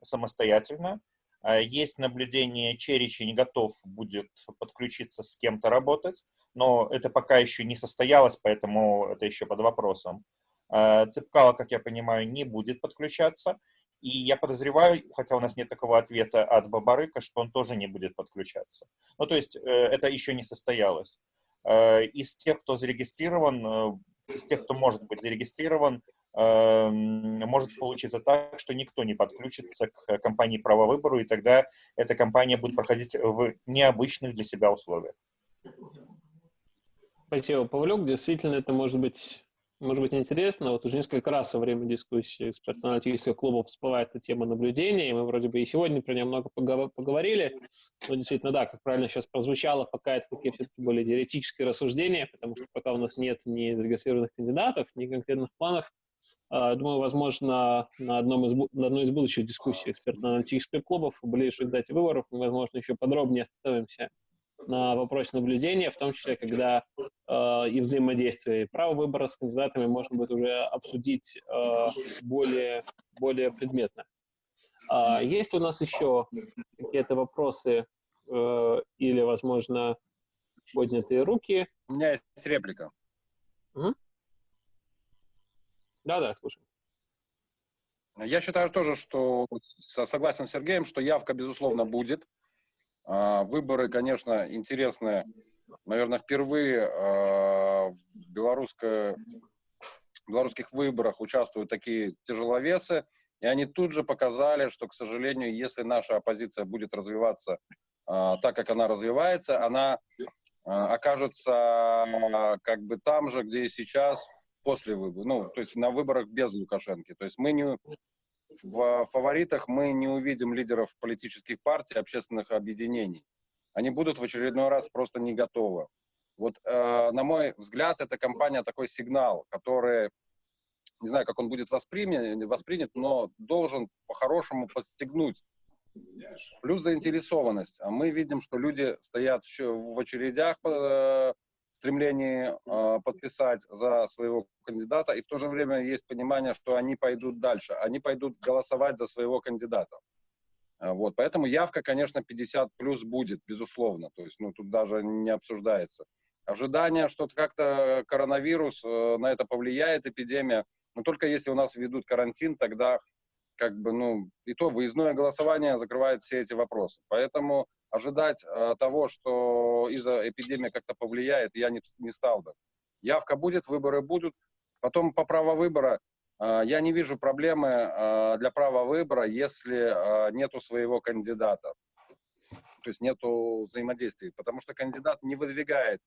самостоятельно. А, есть наблюдение, Черичи не готов будет подключиться с кем-то работать, но это пока еще не состоялось, поэтому это еще под вопросом. А, Цепкало, как я понимаю, не будет подключаться. И я подозреваю, хотя у нас нет такого ответа от Бабарыка, что он тоже не будет подключаться. Ну, то есть э, это еще не состоялось. Э, из тех, кто зарегистрирован, э, из тех, кто может быть зарегистрирован, может получиться так, что никто не подключится к компании право выбору, и тогда эта компания будет проходить в необычных для себя условиях. Спасибо, Павлюк. Действительно, это может быть, может быть интересно. Вот уже несколько раз во время дискуссии экспертно-аналитических клубов всплывает эта тема наблюдения, и мы вроде бы и сегодня про нее много поговорили. Но действительно, да, как правильно сейчас прозвучало, пока это такие все-таки более теоретические рассуждения, потому что пока у нас нет ни зарегистрированных кандидатов, ни конкретных планов, думаю, возможно, на, одном из, на одной из будущих дискуссий экспертно-аналитических клубов в ближайшей дате выборов мы, возможно, еще подробнее остановимся на вопросе наблюдения, в том числе, когда э, и взаимодействие и право выбора с кандидатами можно будет уже обсудить э, более, более предметно. Э, есть у нас еще какие-то вопросы э, или, возможно, поднятые руки. У меня есть реплика. Да-да, слушай. Я считаю тоже, что согласен с Сергеем, что явка, безусловно, будет. А, выборы, конечно, интересные. Наверное, впервые а, в белорусской, белорусских выборах участвуют такие тяжеловесы. И они тут же показали, что, к сожалению, если наша оппозиция будет развиваться а, так, как она развивается, она окажется как бы там же, где и сейчас, после выборов, ну, то есть на выборах без Лукашенко. То есть мы не, в фаворитах мы не увидим лидеров политических партий, общественных объединений. Они будут в очередной раз просто не готовы. Вот, э, на мой взгляд, эта кампания такой сигнал, который, не знаю, как он будет воспринят, воспринят но должен по-хорошему подстегнуть. Плюс заинтересованность. А мы видим, что люди стоят в очередях э, стремлении э, подписать за своего кандидата, и в то же время есть понимание, что они пойдут дальше, они пойдут голосовать за своего кандидата. Э, вот, поэтому явка, конечно, 50 плюс будет, безусловно, то есть, ну, тут даже не обсуждается. Ожидание, что как-то коронавирус э, на это повлияет, эпидемия, но только если у нас введут карантин, тогда как бы, ну, и то выездное голосование закрывает все эти вопросы. Поэтому ожидать э, того, что из-за эпидемии как-то повлияет, я не, не стал бы. Явка будет, выборы будут. Потом по праву выбора э, я не вижу проблемы э, для права выбора, если э, нету своего кандидата. То есть нету взаимодействия. Потому что кандидат не выдвигает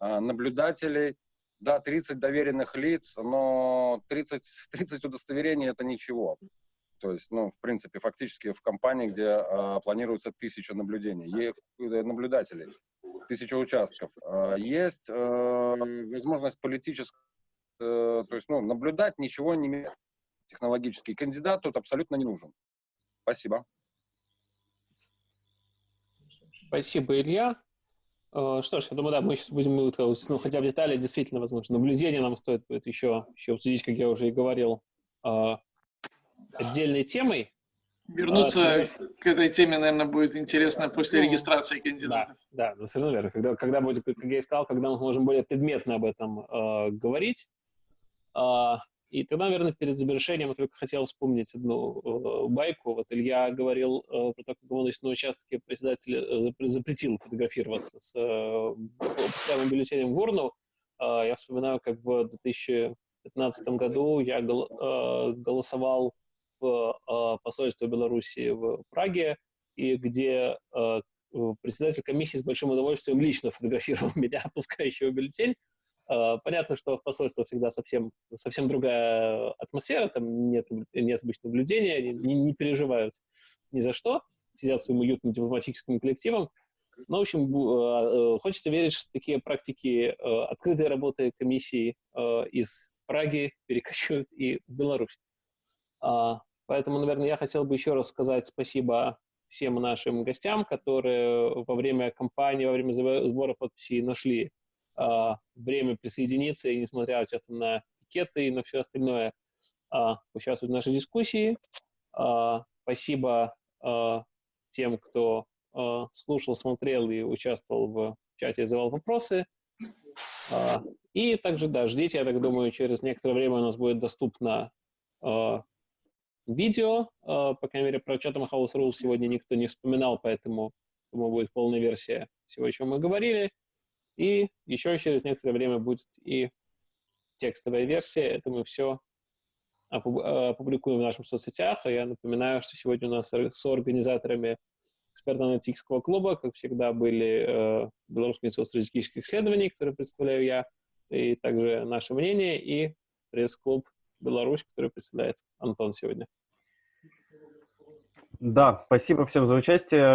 э, наблюдателей. Да, 30 доверенных лиц, но 30, 30 удостоверений это ничего. То есть, ну, в принципе, фактически в компании, где э, планируется тысяча наблюдений, э, наблюдателей, тысяча участков, э, есть э, возможность политической, э, то есть, ну, наблюдать ничего не технологический. Кандидат тут абсолютно не нужен. Спасибо. Спасибо, Илья. Что ж, я думаю, да, мы сейчас будем, ну, хотя в детали, действительно, возможно, наблюдение нам стоит будет еще, еще обсудить, как я уже и говорил, отдельной темой. Вернуться а, к этой теме, наверное, будет интересно после ну, регистрации кандидатов. Да, да, совершенно верно. Когда, когда будет, как я и сказал, когда мы можем более предметно об этом э, говорить. Э, и тогда, наверное, перед завершением я только хотел вспомнить одну э, байку. Вот Илья говорил э, про то, как он на участке председатель э, запретил фотографироваться с э, пускаемым бюллетенем в урну. Э, я вспоминаю, как в 2015 году я гол, э, голосовал в а, посольство Беларуси в Праге, и где а, председатель комиссии с большим удовольствием лично фотографировал меня, опускающего бюллетень. А, понятно, что в посольстве всегда совсем, совсем другая атмосфера, там нет, нет обычно наблюдения, не, не переживают ни за что, сидят своим уютным дипломатическим коллективом. Но, в общем, хочется верить, что такие практики открытой работы комиссии из Праги перекочуют и в Беларусь. Поэтому, наверное, я хотел бы еще раз сказать спасибо всем нашим гостям, которые во время кампании, во время сбора подписей нашли э, время присоединиться и, несмотря на пикеты и на все остальное, э, участвовать в нашей дискуссии. Э, спасибо э, тем, кто э, слушал, смотрел и участвовал в чате задавал вопросы. Э, и также, да, ждите, я так думаю, через некоторое время у нас будет доступно видео, э, по крайней мере, про Chatham House Rules сегодня никто не вспоминал, поэтому, думаю, будет полная версия всего, о чем мы говорили. И еще через некоторое время будет и текстовая версия. Это мы все опубликуем в наших соцсетях. А я напоминаю, что сегодня у нас с организаторами экспертно-аналитического клуба, как всегда, были э, Белорусский институт стратегических исследований, который представляю я, и также наше мнение, и пресс-клуб Беларусь, который представляет Антон сегодня. Да, спасибо всем за участие.